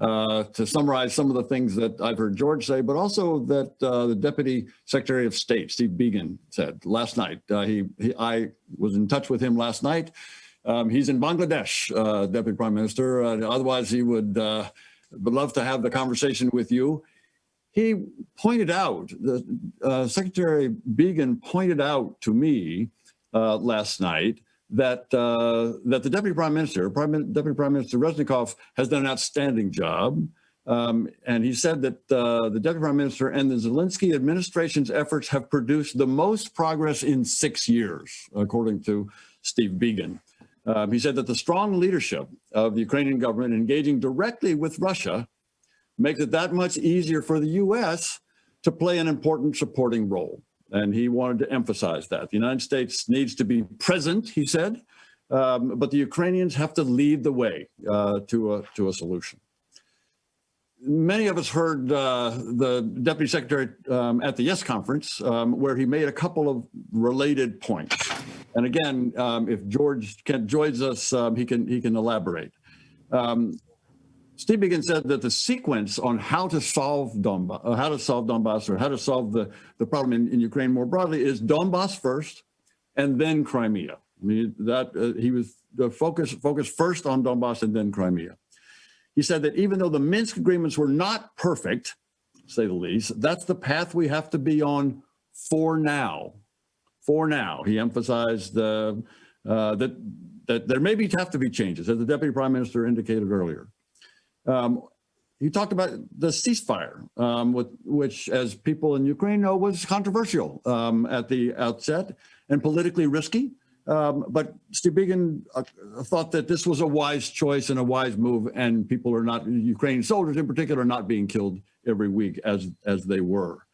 uh, to summarize some of the things that I've heard George say, but also that uh, the Deputy Secretary of State, Steve Biegun, said last night. Uh, he, he, I was in touch with him last night. Um, he's in Bangladesh, uh, Deputy Prime Minister. Uh, otherwise, he would, uh, would love to have the conversation with you. He pointed out, the Secretary Biegun pointed out to me last night that uh, that the Deputy Prime Minister, Prime, Deputy Prime Minister Reznikov, has done an outstanding job. Um, and he said that uh, the Deputy Prime Minister and the Zelensky administration's efforts have produced the most progress in six years, according to Steve Biegun. Um, he said that the strong leadership of the Ukrainian government engaging directly with Russia makes it that much easier for the U.S. to play an important supporting role. And he wanted to emphasize that. The United States needs to be present, he said, um, but the Ukrainians have to lead the way uh, to, a, to a solution. Many of us heard uh, the Deputy Secretary um, at the YES conference um, where he made a couple of related points. And again, um, if George joins us, um, he, can, he can elaborate. Um, Steve Biegun said that the sequence on how to solve Donbass, uh, how to solve Donbass, or how to solve the, the problem in, in Ukraine more broadly is Donbass first, and then Crimea. I mean, that uh, he was the focus focused first on Donbass and then Crimea. He said that even though the Minsk agreements were not perfect, say the least, that's the path we have to be on for now. For now, he emphasized uh, uh, that that there may be have to be changes, as the Deputy Prime Minister indicated earlier. Um, he talked about the ceasefire, um, with, which, as people in Ukraine know, was controversial um, at the outset and politically risky. Um, but Steve Biegun uh, thought that this was a wise choice and a wise move, and people are not, Ukrainian soldiers in particular, not being killed every week as, as they were.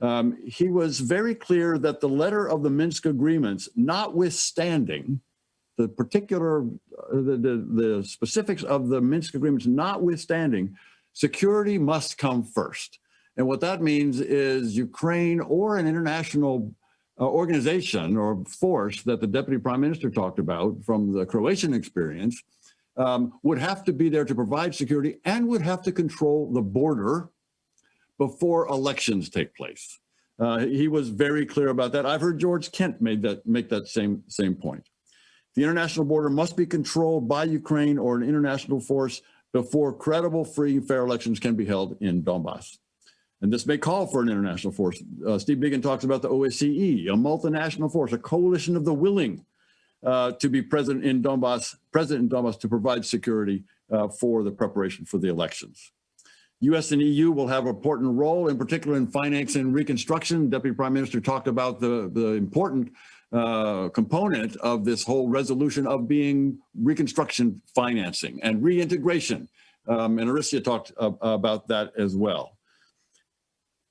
Um, he was very clear that the letter of the Minsk agreements, notwithstanding the particular, uh, the, the, the specifics of the Minsk agreements notwithstanding, security must come first. And what that means is Ukraine or an international uh, organization or force that the deputy prime minister talked about from the Croatian experience um, would have to be there to provide security and would have to control the border before elections take place. Uh, he was very clear about that. I've heard George Kent made that make that same same point. The international border must be controlled by Ukraine or an international force before credible, free, fair elections can be held in Donbass. And this may call for an international force. Uh, Steve Biegun talks about the OSCE, a multinational force, a coalition of the willing uh, to be present in Donbass, present in Donbass to provide security uh, for the preparation for the elections. US and EU will have an important role, in particular in finance and reconstruction. Deputy Prime Minister talked about the, the important uh, component of this whole resolution of being reconstruction financing and reintegration. Um, and Orysia talked uh, about that as well.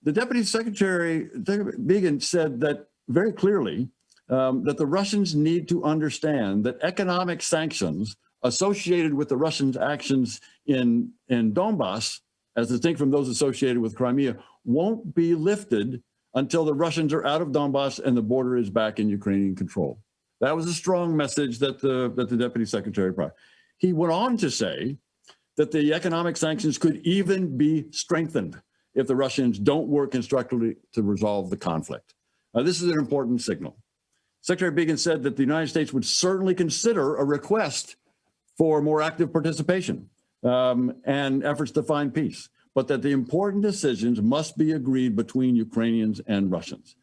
The Deputy Secretary, Biegun, said that very clearly um, that the Russians need to understand that economic sanctions associated with the Russians' actions in, in Donbass as distinct from those associated with Crimea, won't be lifted until the Russians are out of Donbass and the border is back in Ukrainian control. That was a strong message that the, that the deputy secretary brought. He went on to say that the economic sanctions could even be strengthened if the Russians don't work constructively to resolve the conflict. Now, this is an important signal. Secretary Biegun said that the United States would certainly consider a request for more active participation um, and efforts to find peace, but that the important decisions must be agreed between Ukrainians and Russians.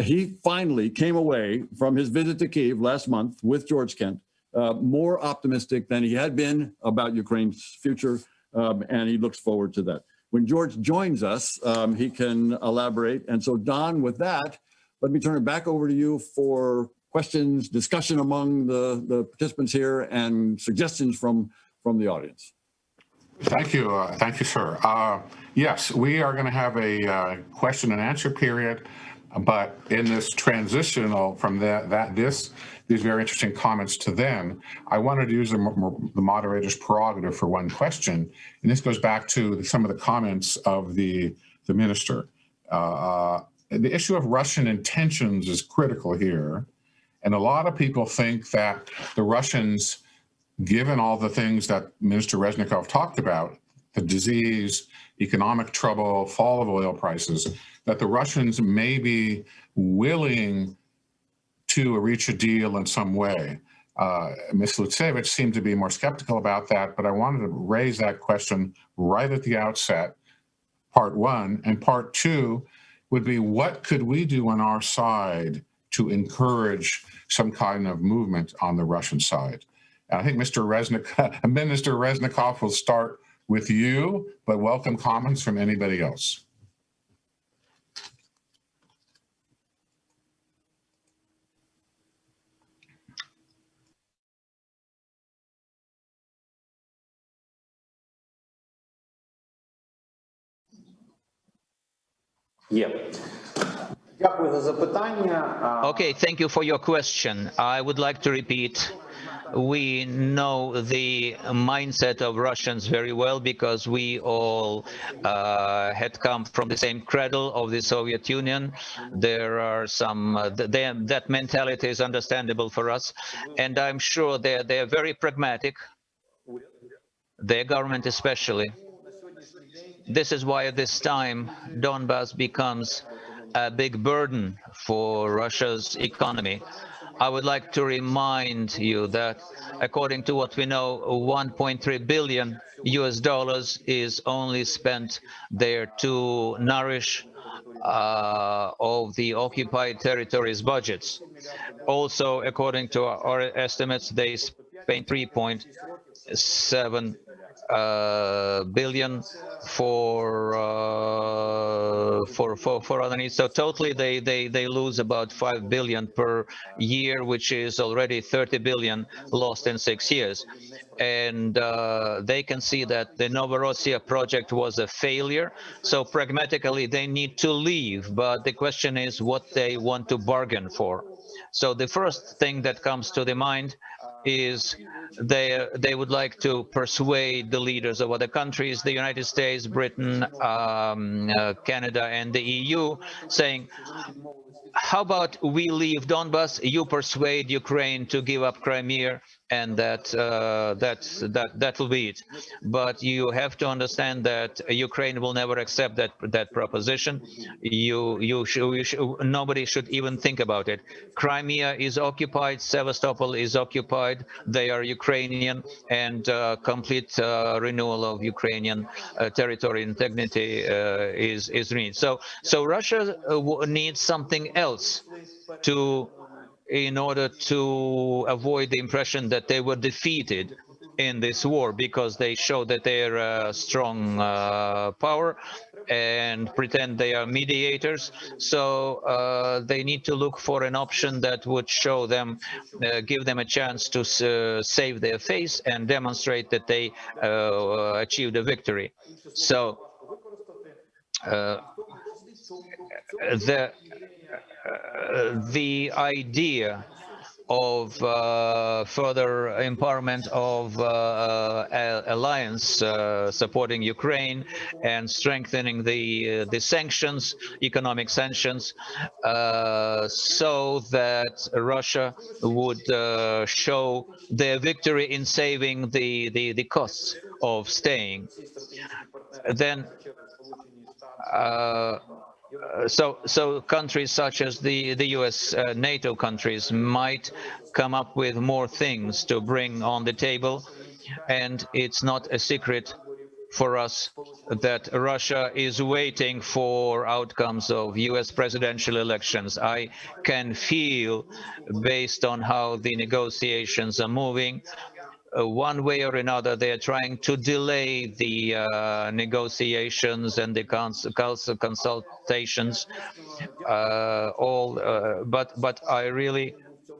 He finally came away from his visit to Kiev last month with George Kent uh, more optimistic than he had been about Ukraine's future, um, and he looks forward to that. When George joins us, um, he can elaborate. And so, Don, with that, let me turn it back over to you for questions, discussion among the, the participants here, and suggestions from, from the audience. Thank you. Uh, thank you, sir. Uh, yes, we are going to have a uh, question and answer period, but in this transitional from that, that this these very interesting comments to then, I wanted to use the, the moderator's prerogative for one question, and this goes back to some of the comments of the the minister. Uh, the issue of Russian intentions is critical here, and a lot of people think that the Russians given all the things that Minister Reznikov talked about, the disease, economic trouble, fall of oil prices, that the Russians may be willing to reach a deal in some way. Uh, Ms. Lutsevych seemed to be more skeptical about that, but I wanted to raise that question right at the outset, part one. And part two would be what could we do on our side to encourage some kind of movement on the Russian side? I think Mr. Resnick, Minister Reznikov will start with you, but welcome comments from anybody else. Є. Okay, thank you for your question. I would like to repeat we know the mindset of Russians very well because we all uh, had come from the same cradle of the Soviet Union. There are some, uh, they, that mentality is understandable for us. And I'm sure they're, they're very pragmatic, their government especially. This is why at this time Donbass becomes a big burden for Russia's economy. I would like to remind you that according to what we know, 1.3 billion US dollars is only spent there to nourish uh, of the occupied territories budgets. Also, according to our estimates, they spent 3.7 uh, billion for uh, for for for other needs. So totally, they they they lose about five billion per year, which is already 30 billion lost in six years. And uh, they can see that the Novorossiya project was a failure. So pragmatically, they need to leave. But the question is what they want to bargain for. So the first thing that comes to the mind is they they would like to persuade the leaders of other countries, the United States, Britain, um, uh, Canada, and the EU, saying, how about we leave Donbas, you persuade Ukraine to give up Crimea, and that uh, that that that will be it. But you have to understand that Ukraine will never accept that that proposition. You you should, should nobody should even think about it. Crimea is occupied, Sevastopol is occupied. They are Ukrainian, and uh, complete uh, renewal of Ukrainian uh, territory integrity uh, is is needed. So so Russia uh, needs something else to in order to avoid the impression that they were defeated in this war because they show that they're a strong uh, power and pretend they are mediators. So uh, they need to look for an option that would show them, uh, give them a chance to uh, save their face and demonstrate that they uh, achieved a victory. So uh, the uh, the idea of uh, further empowerment of uh, alliance uh, supporting Ukraine and strengthening the uh, the sanctions, economic sanctions, uh, so that Russia would show their victory in saving the, the, the costs of staying. Then uh, so, so countries such as the the U.S. Uh, NATO countries might come up with more things to bring on the table, and it's not a secret for us that Russia is waiting for outcomes of US presidential elections. I can feel, based on how the negotiations are moving, uh, one way or another, they are trying to delay the uh, negotiations and the cons consultations. Uh, all, uh, but but I really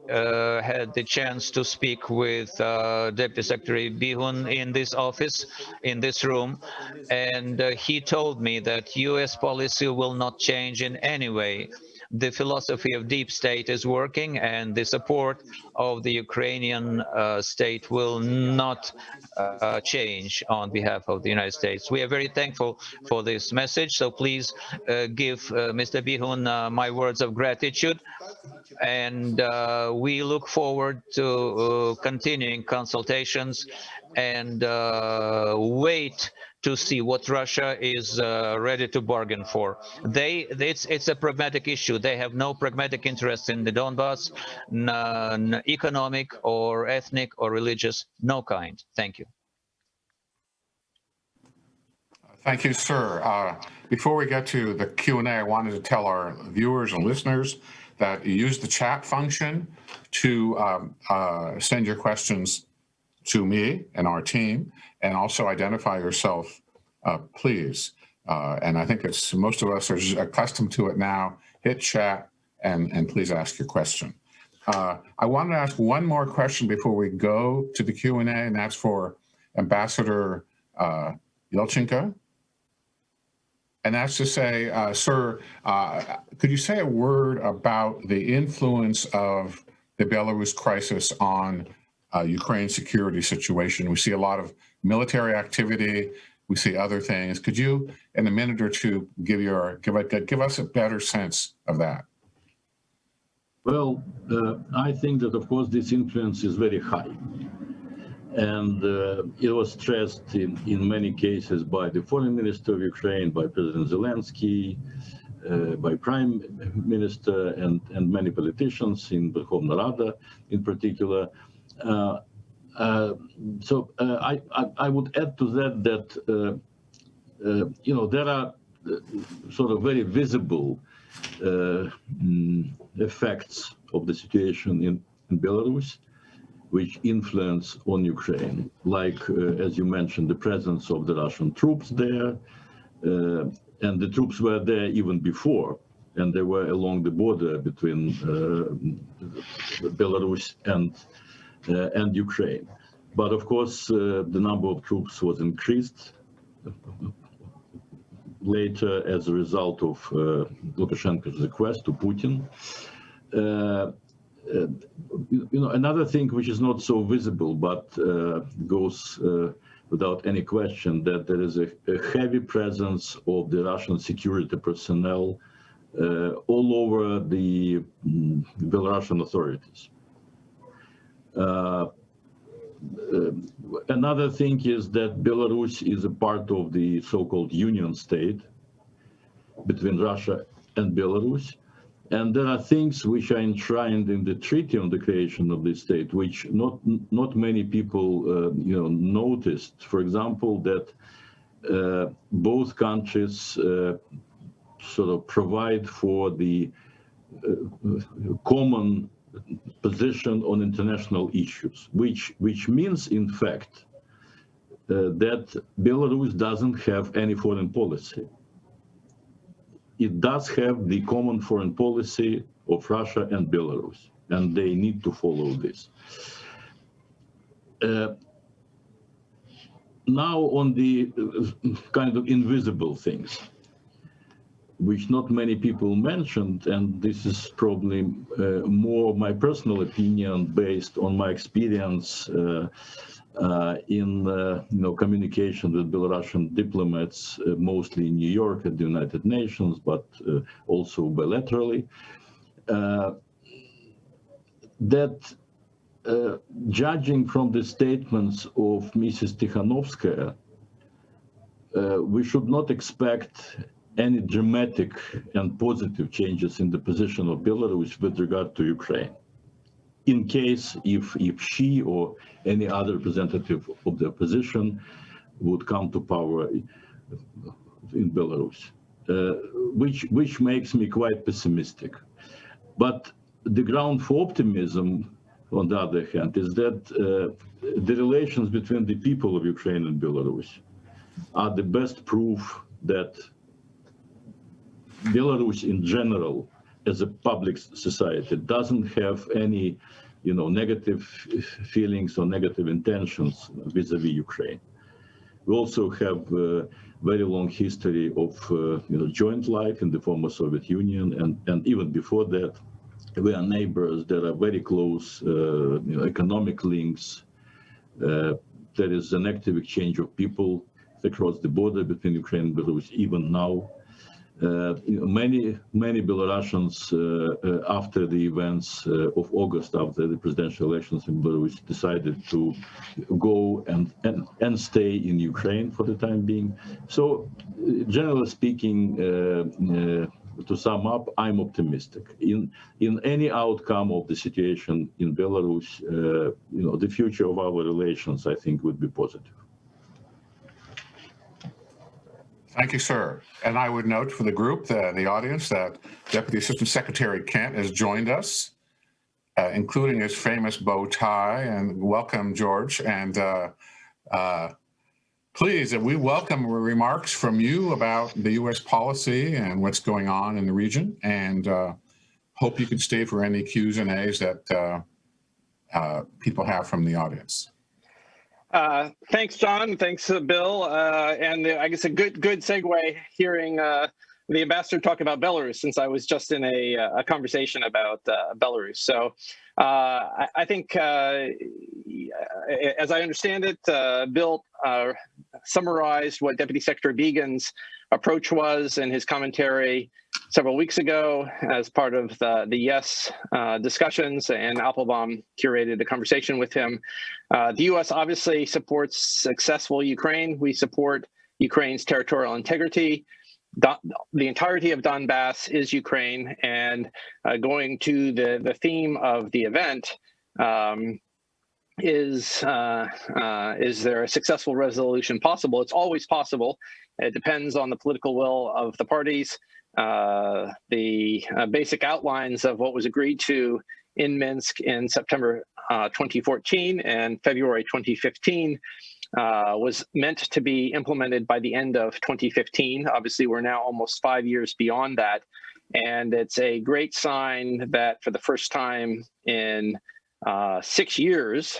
uh, had the chance to speak with Deputy Secretary Bihun in this office, in this room, and he told me that U.S. policy will not change in any way the philosophy of deep state is working and the support of the Ukrainian uh, state will not uh, change on behalf of the United States. We are very thankful for this message, so please uh, give uh, Mr. Bihun uh, my words of gratitude and uh, we look forward to continuing consultations and wait to see what Russia is uh, ready to bargain for. They, it's, it's a pragmatic issue. They have no pragmatic interest in the Donbass, none economic or ethnic or religious, no kind. Thank you. Thank you, sir. Uh, before we get to the Q&A, I wanted to tell our viewers and listeners that you use the chat function to um, uh, send your questions to me and our team and also identify yourself, uh, please. Uh, and I think it's most of us are accustomed to it now. Hit chat and, and please ask your question. Uh, I wanted to ask one more question before we go to the Q&A, and that's for Ambassador uh, Yelchenko. And that's to say, uh, sir, uh, could you say a word about the influence of the Belarus crisis on uh, Ukraine security situation? We see a lot of military activity. We see other things. Could you, in a minute or two, give your give give us a better sense of that? Well, uh, I think that of course this influence is very high, and uh, it was stressed in in many cases by the foreign minister of Ukraine, by President Zelensky. Uh, by Prime Minister and, and many politicians in Verkhovna Rada in particular. Uh, so uh, I, I, I, would add to that that, you know, there are sort of very visible mm, effects of the situation in, in Belarus. which influence on Ukraine, like, uh, as you mentioned, the presence of the Russian troops there, uh, and the troops were there even before, and they were along the border between uh, Belarus and uh, and Ukraine. But of course, uh, the number of troops was increased later as a result of uh, Lukashenko's request to Putin. Uh, uh, you know, another thing which is not so visible but uh, goes uh, without any question that there is a, a, heavy presence of the Russian security personnel uh, all over the mm, Belarusian authorities. Uh, uh, another thing is that Belarus is a part of the so-called union state between Russia and Belarus. And there are things which are enshrined in the treaty on the creation of this state, which not not many people uh, you know noticed. For example, that uh, both countries uh, sort of provide for the uh, common position on international issues, which which means in fact uh, that Belarus doesn't have any foreign policy. It does have the common foreign policy of Russia and Belarus, and they need to follow this. Uh, now on the uh, kind of invisible things which not many people mentioned, and this is probably uh, more my personal opinion based on my experience uh, uh, in uh, you know communication with Belarusian diplomats, uh, mostly in New York at the United Nations, but uh, also bilaterally. that judging from the statements of Mrs. Tikhanovskaya, we should not expect any dramatic and positive changes in the position of Belarus with regard to Ukraine. In case if, if she or any other representative of the opposition would come to power in Belarus, uh, which, which makes me quite pessimistic. But the ground for optimism, on the other hand, is that uh, the relations between the people of Ukraine and Belarus are the best proof that Belarus in general, as a public society, doesn't have any, you know, negative feelings or negative intentions vis-a-vis Ukraine. We also have a very long history of, uh, you know, joint life in the former Soviet Union, and, and even before that, we are neighbors. There are very close, uh, you know, economic links. Uh, there is an active exchange of people across the border between Ukraine and Belarus, even now. Uh, many many Belarusians uh, uh, after the events of August, after the presidential elections in Belarus, decided to go and, and and stay in Ukraine for the time being. So, generally speaking, to sum up, I'm optimistic. In in any outcome of the situation in Belarus, uh, you know, the future of our relations, I think, would be positive. Thank you, sir. And I would note for the group, the, the audience, that Deputy Assistant Secretary Kent has joined us, uh, including his famous bow tie. And welcome, George. And uh, uh, please, we welcome remarks from you about the U.S. policy and what's going on in the region. And uh, hope you can stay for any Q's and A's that uh, uh, people have from the audience. Uh, thanks, John. Thanks, uh, Bill. Uh, and uh, I guess a good good segue hearing uh, the ambassador talk about Belarus, since I was just in a, a conversation about Belarus. So I, I, think, as I understand it, Bill summarized what Deputy Secretary Biegun's approach was in his commentary several weeks ago as part of the, the YES uh, discussions, Anne Applebaum curated a conversation with him. Uh, the U.S. obviously supports successful Ukraine. We support Ukraine's territorial integrity. the entirety of Donbass is Ukraine, and uh, going to the, the theme of the event, um, is uh, uh, is there a successful resolution possible? It's always possible. It depends on the political will of the parties. Uh, the uh, basic outlines of what was agreed to in Minsk in September uh, 2014 and February 2015 uh, was meant to be implemented by the end of 2015. Obviously, we're now almost five years beyond that. And it's a great sign that for the first time in uh, six years,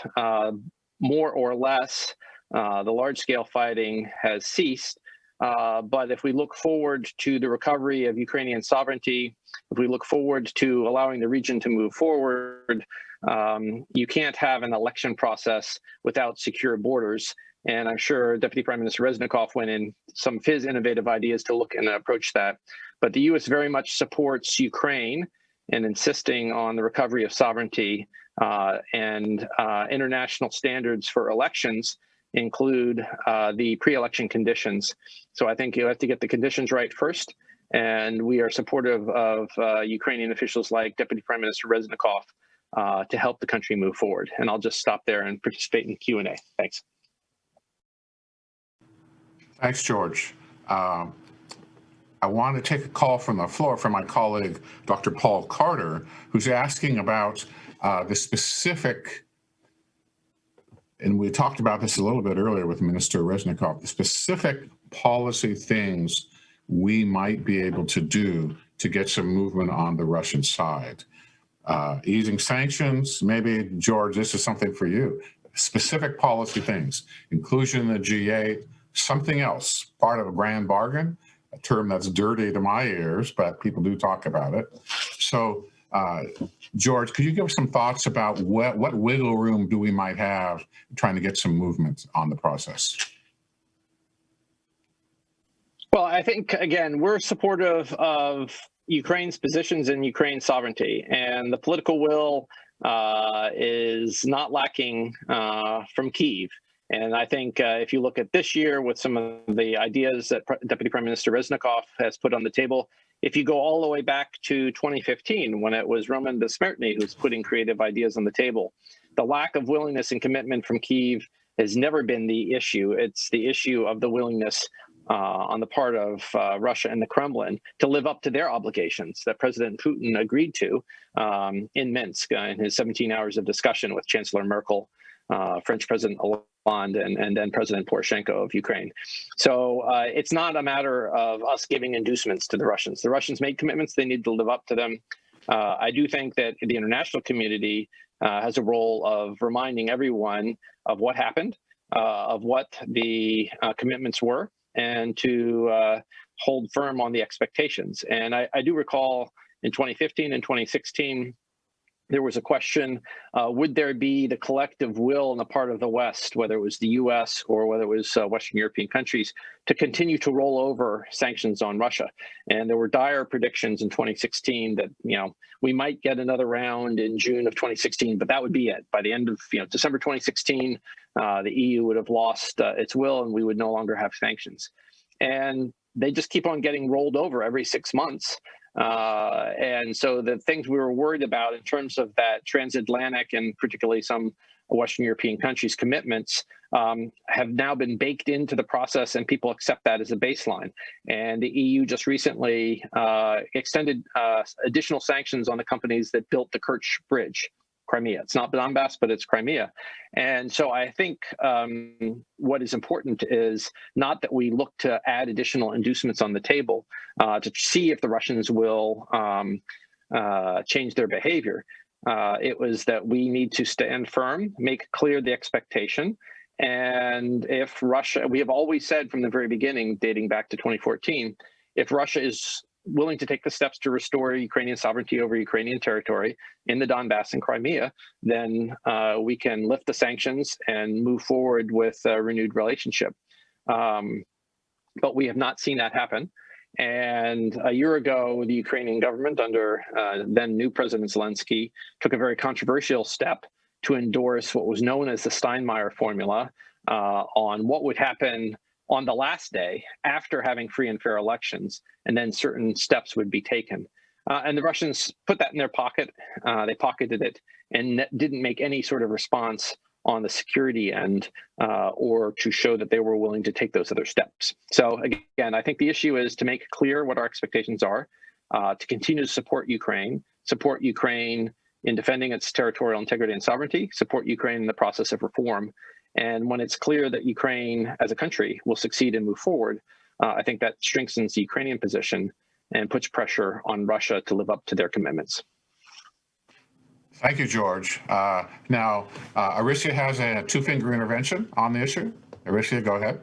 more or less, uh, the large scale fighting has ceased. Uh, but if we look forward to the recovery of Ukrainian sovereignty, if we look forward to allowing the region to move forward, um, you can't have an election process without secure borders. And I'm sure Deputy Prime Minister Reznikov went in some of his innovative ideas to look and approach that. But the U.S. very much supports Ukraine in insisting on the recovery of sovereignty uh, and uh, international standards for elections include uh, the pre-election conditions. So I think you have to get the conditions right first. And we are supportive of uh, Ukrainian officials like Deputy Prime Minister Reznikov uh, to help the country move forward. And I'll just stop there and participate in Q&A. Thanks. Thanks, George. Um, I want to take a call from the floor from my colleague, Dr. Paul Carter, who's asking about uh, the specific, and we talked about this a little bit earlier with Minister Reznikov, the specific policy things we might be able to do to get some movement on the Russian side. Uh, easing sanctions, maybe, George, this is something for you. Specific policy things, inclusion in the G8, something else, part of a grand bargain, a term that's dirty to my ears, but people do talk about it. So, uh, George, could you give us some thoughts about what, what wiggle room do we might have trying to get some movement on the process? Well, I think, again, we're supportive of Ukraine's positions and Ukraine's sovereignty, and the political will uh, is not lacking uh, from Kiev. And I think uh, if you look at this year with some of the ideas that Pre Deputy Prime Minister Reznikov has put on the table, if you go all the way back to 2015, when it was Roman Bezsmertnyi who's putting creative ideas on the table, the lack of willingness and commitment from Kiev has never been the issue. It's the issue of the willingness uh, on the part of uh, Russia and the Kremlin to live up to their obligations that President Putin agreed to um, in Minsk uh, in his 17 hours of discussion with Chancellor Merkel, uh, French President Hollande, and, and then President Poroshenko of Ukraine. So uh, it's not a matter of us giving inducements to the Russians. The Russians made commitments, they need to live up to them. Uh, I do think that the international community has a role of reminding everyone of what happened, of what the commitments were, and to uh, hold firm on the expectations. And I, I, do recall in 2015 and 2016, there was a question, uh, would there be the collective will on the part of the West, whether it was the US or whether it was uh, Western European countries, to continue to roll over sanctions on Russia? And there were dire predictions in 2016 that, you know, we might get another round in June of 2016, but that would be it. By the end of, you know, December 2016, uh, the EU would have lost uh, its will and we would no longer have sanctions. And they just keep on getting rolled over every six months. Uh, and so the things we were worried about in terms of that transatlantic and particularly some Western European countries' commitments um, have now been baked into the process and people accept that as a baseline. And the EU just recently uh, extended uh, additional sanctions on the companies that built the Kerch Bridge. Crimea. It's not Donbass, but it's Crimea. And so I think um, what is important is not that we look to add additional inducements on the table uh, to see if the Russians will um, uh, change their behavior. Uh, it was that we need to stand firm, make clear the expectation. And if Russia, we have always said from the very beginning, dating back to 2014, if Russia is willing to take the steps to restore Ukrainian sovereignty over Ukrainian territory in the Donbass and Crimea, then uh, we can lift the sanctions and move forward with a renewed relationship. Um, but we have not seen that happen. And a year ago, the Ukrainian government under uh, then new President Zelensky took a very controversial step to endorse what was known as the Steinmeier formula uh, on what would happen on the last day after having free and fair elections, and then certain steps would be taken. Uh, and the Russians put that in their pocket. Uh, they pocketed it and didn't make any sort of response on the security end uh, or to show that they were willing to take those other steps. So again, I think the issue is to make clear what our expectations are, uh, to continue to support Ukraine, support Ukraine in defending its territorial integrity and sovereignty, support Ukraine in the process of reform. And when it's clear that Ukraine as a country will succeed and move forward, uh, I think that strengthens the Ukrainian position and puts pressure on Russia to live up to their commitments. Thank you, George. Uh, Now, uh, Orysia has a two-finger intervention on the issue. Orysia, go ahead.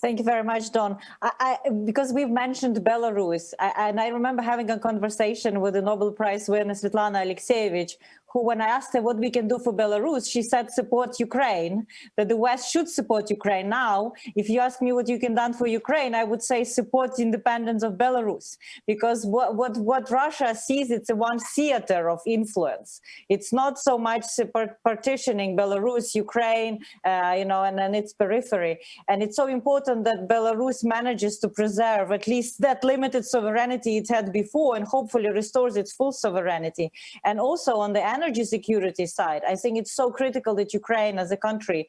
Thank you very much, Don. I, I, because we've mentioned Belarus, I, and I remember having a conversation with the Nobel Prize winner Svetlana Alexievich, who, when I asked her what we can do for Belarus, she said support Ukraine, that the West should support Ukraine. Now, if you ask me what you can do for Ukraine, I would say support independence of Belarus, because what, what, what Russia sees, it's a one theater of influence. It's not so much partitioning Belarus, Ukraine, uh, you know, and then its periphery. And it's so important that Belarus manages to preserve at least that limited sovereignty it had before and hopefully restores its full sovereignty. And also on the energy security side, I think it's so critical that Ukraine as a country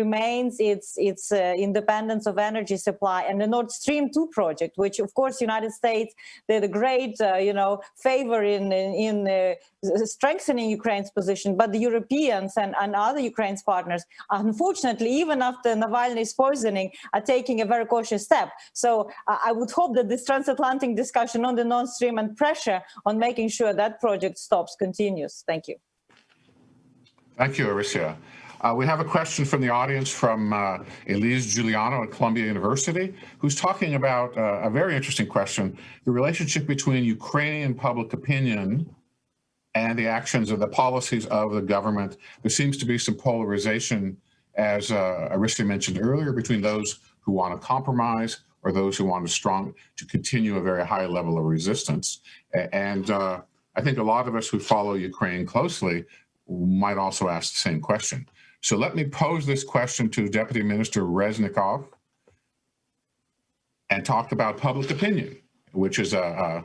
remains its its uh, independence of energy supply and the Nord Stream 2 project, which of course United States did a great uh, you know favor in in, in uh, strengthening Ukraine's position, but the Europeans and, and other Ukraine's partners, unfortunately, even after Navalny's poisoning, are taking a very cautious step. So I would hope that this transatlantic discussion on the Nord Stream and pressure on making sure that project stops continues. Thank you. Thank you, Orysia. Uh, we have a question from the audience from uh, Elise Giuliano at Columbia University, who's talking about uh, a very interesting question, the relationship between Ukrainian public opinion and the actions of the policies of the government. There seems to be some polarization, as uh, mentioned earlier, between those who want to compromise or those who want to strong to continue a very high level of resistance. And uh, I think a lot of us who follow Ukraine closely might also ask the same question. So let me pose this question to Deputy Minister Reznikov and talk about public opinion, which is a, a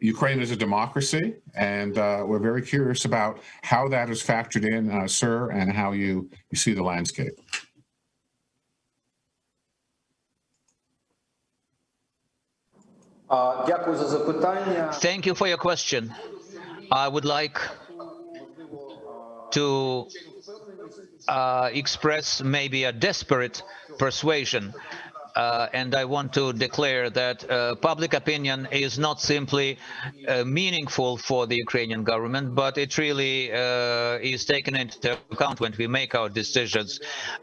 Ukraine is a democracy, and uh, we're very curious about how that is factored in, uh, sir, and how you, you see the landscape. Thank you for your question. I would like to uh, express maybe a desperate persuasion uh, and I want to declare that uh, public opinion is not simply uh, meaningful for the Ukrainian government, but it really uh, is taken into account when we make our decisions.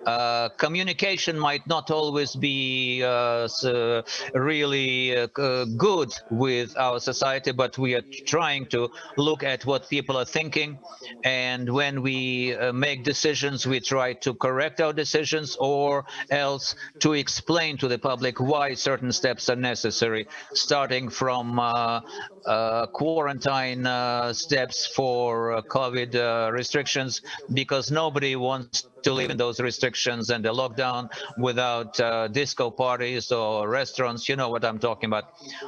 Uh, communication might not always be uh, really good with our society, but we are trying to look at what people are thinking. And when we make decisions, we try to correct our decisions or else to explain to to the public why certain steps are necessary, starting from uh, uh, uh, quarantine uh, steps for COVID restrictions, because nobody wants to live in those restrictions and the lockdown without uh, disco parties or restaurants. You know what I'm talking about.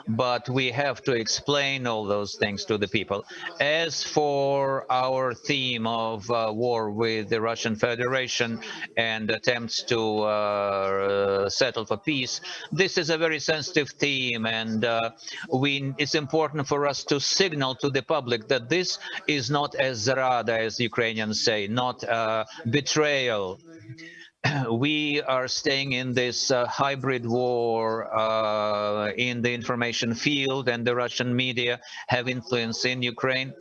But we have to explain all those things to the people. As for our theme of uh, war with the Russian Federation and attempts to uh, settle for peace, this is a very sensitive theme and uh, we it's important for us to signal to the public that this is not as zrada, as Ukrainians say, not a betrayal we are staying in this uh, hybrid war uh, in the information field and the Russian media have influence in Ukraine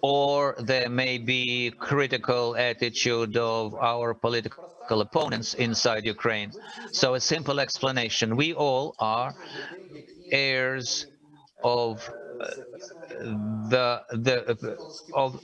or there may be critical attitude of our political opponents inside Ukraine. So a simple explanation, we all are heirs of the the of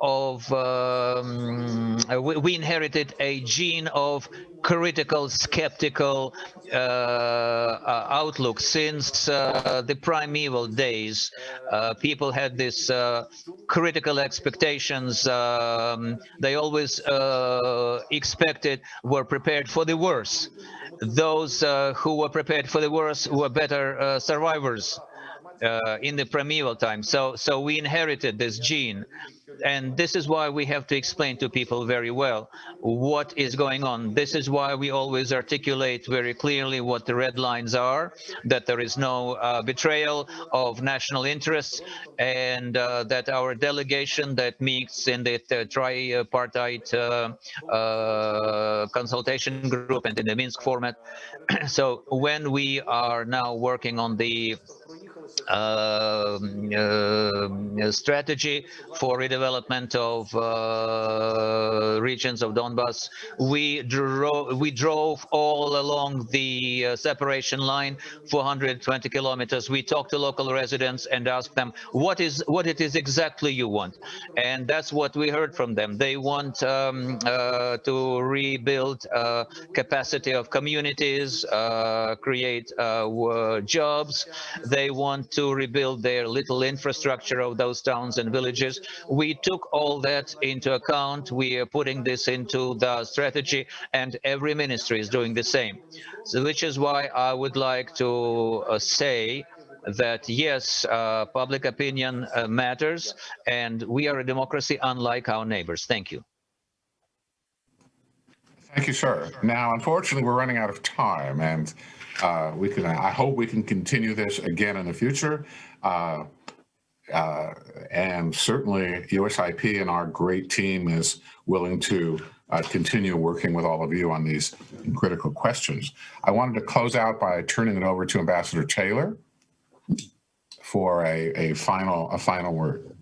of um, we, inherited a gene of critical skeptical uh, uh, outlook since uh, the primeval days. Uh, people had this uh, critical expectations um, they always uh, expected were prepared for the worst those uh, who were prepared for the worst were better uh, survivors uh, in the primeval time. So, so we inherited this gene. And this is why we have to explain to people very well what is going on. This is why we always articulate very clearly what the red lines are, that there is no uh, betrayal of national interests, and uh, that our delegation that meets in the, tripartite uh, uh, consultation group and in the Minsk format. so when we are now working on the strategy for redevelopment of uh, regions of Donbas. We drove we drove all along the uh, separation line 420 kilometers. We talked to local residents and asked them what is what it is exactly you want, and that's what we heard from them. They want um, uh, to rebuild uh, capacity of communities, uh, create jobs. They want to rebuild their little infrastructure of those towns and villages. We took all that into account. We are putting this into the strategy and every ministry is doing the same. So which is why I would like to uh, say that yes, uh, public opinion uh, matters and we are a democracy unlike our neighbors. Thank you. Thank you, sir. Now, unfortunately, we're running out of time and uh, we can, I hope we can continue this again in the future. Uh, uh, and certainly USIP and our great team is willing to uh, continue working with all of you on these critical questions. I wanted to close out by turning it over to Ambassador Taylor for a, a final a final word.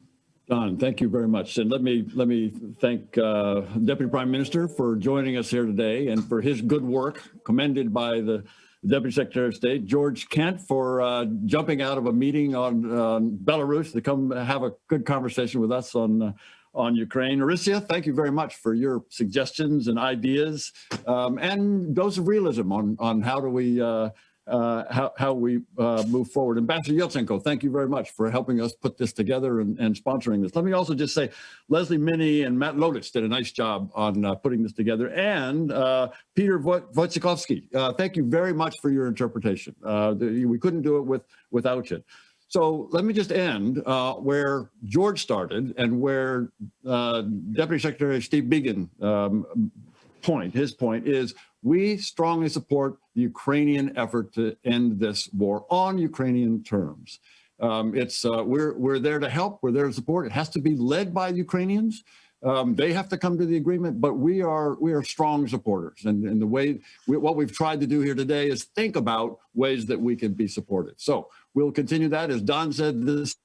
Don, thank you very much. And let me let me thank uh, Deputy Prime Minister for joining us here today and for his good work, commended by the Deputy Secretary of State, George Kent, for uh, jumping out of a meeting on Belarus to come have a good conversation with us on uh, on Ukraine. Orysia, thank you very much for your suggestions and ideas um, and dose of realism on, on how do we uh, uh, how, how we uh, move forward. Ambassador Yelchenko, thank you very much for helping us put this together and, and sponsoring this. Let me also just say, Leslie Minnie and Matt Lotus did a nice job on uh, putting this together. And uh, Peter Wojciechowski, uh, thank you very much for your interpretation. Uh, we couldn't do it with, without you. So let me just end uh, where George started and where uh, Deputy Secretary Steve Biegun um, point, his point is we strongly support the Ukrainian effort to end this war on Ukrainian terms. Um, it's uh, we're we're there to help. We're there to support. It has to be led by the Ukrainians. Um, they have to come to the agreement, but we are we are strong supporters. And, and the way we, what we've tried to do here today is think about ways that we can be supported. So we'll continue that. As Don said, this,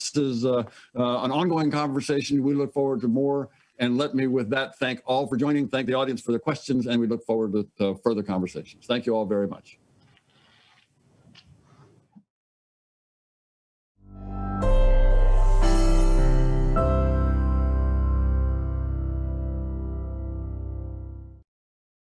this is uh, uh, an ongoing conversation. We look forward to more. And let me with that thank all for joining, thank the audience for their questions, and we look forward to, to further conversations. Thank you all very much.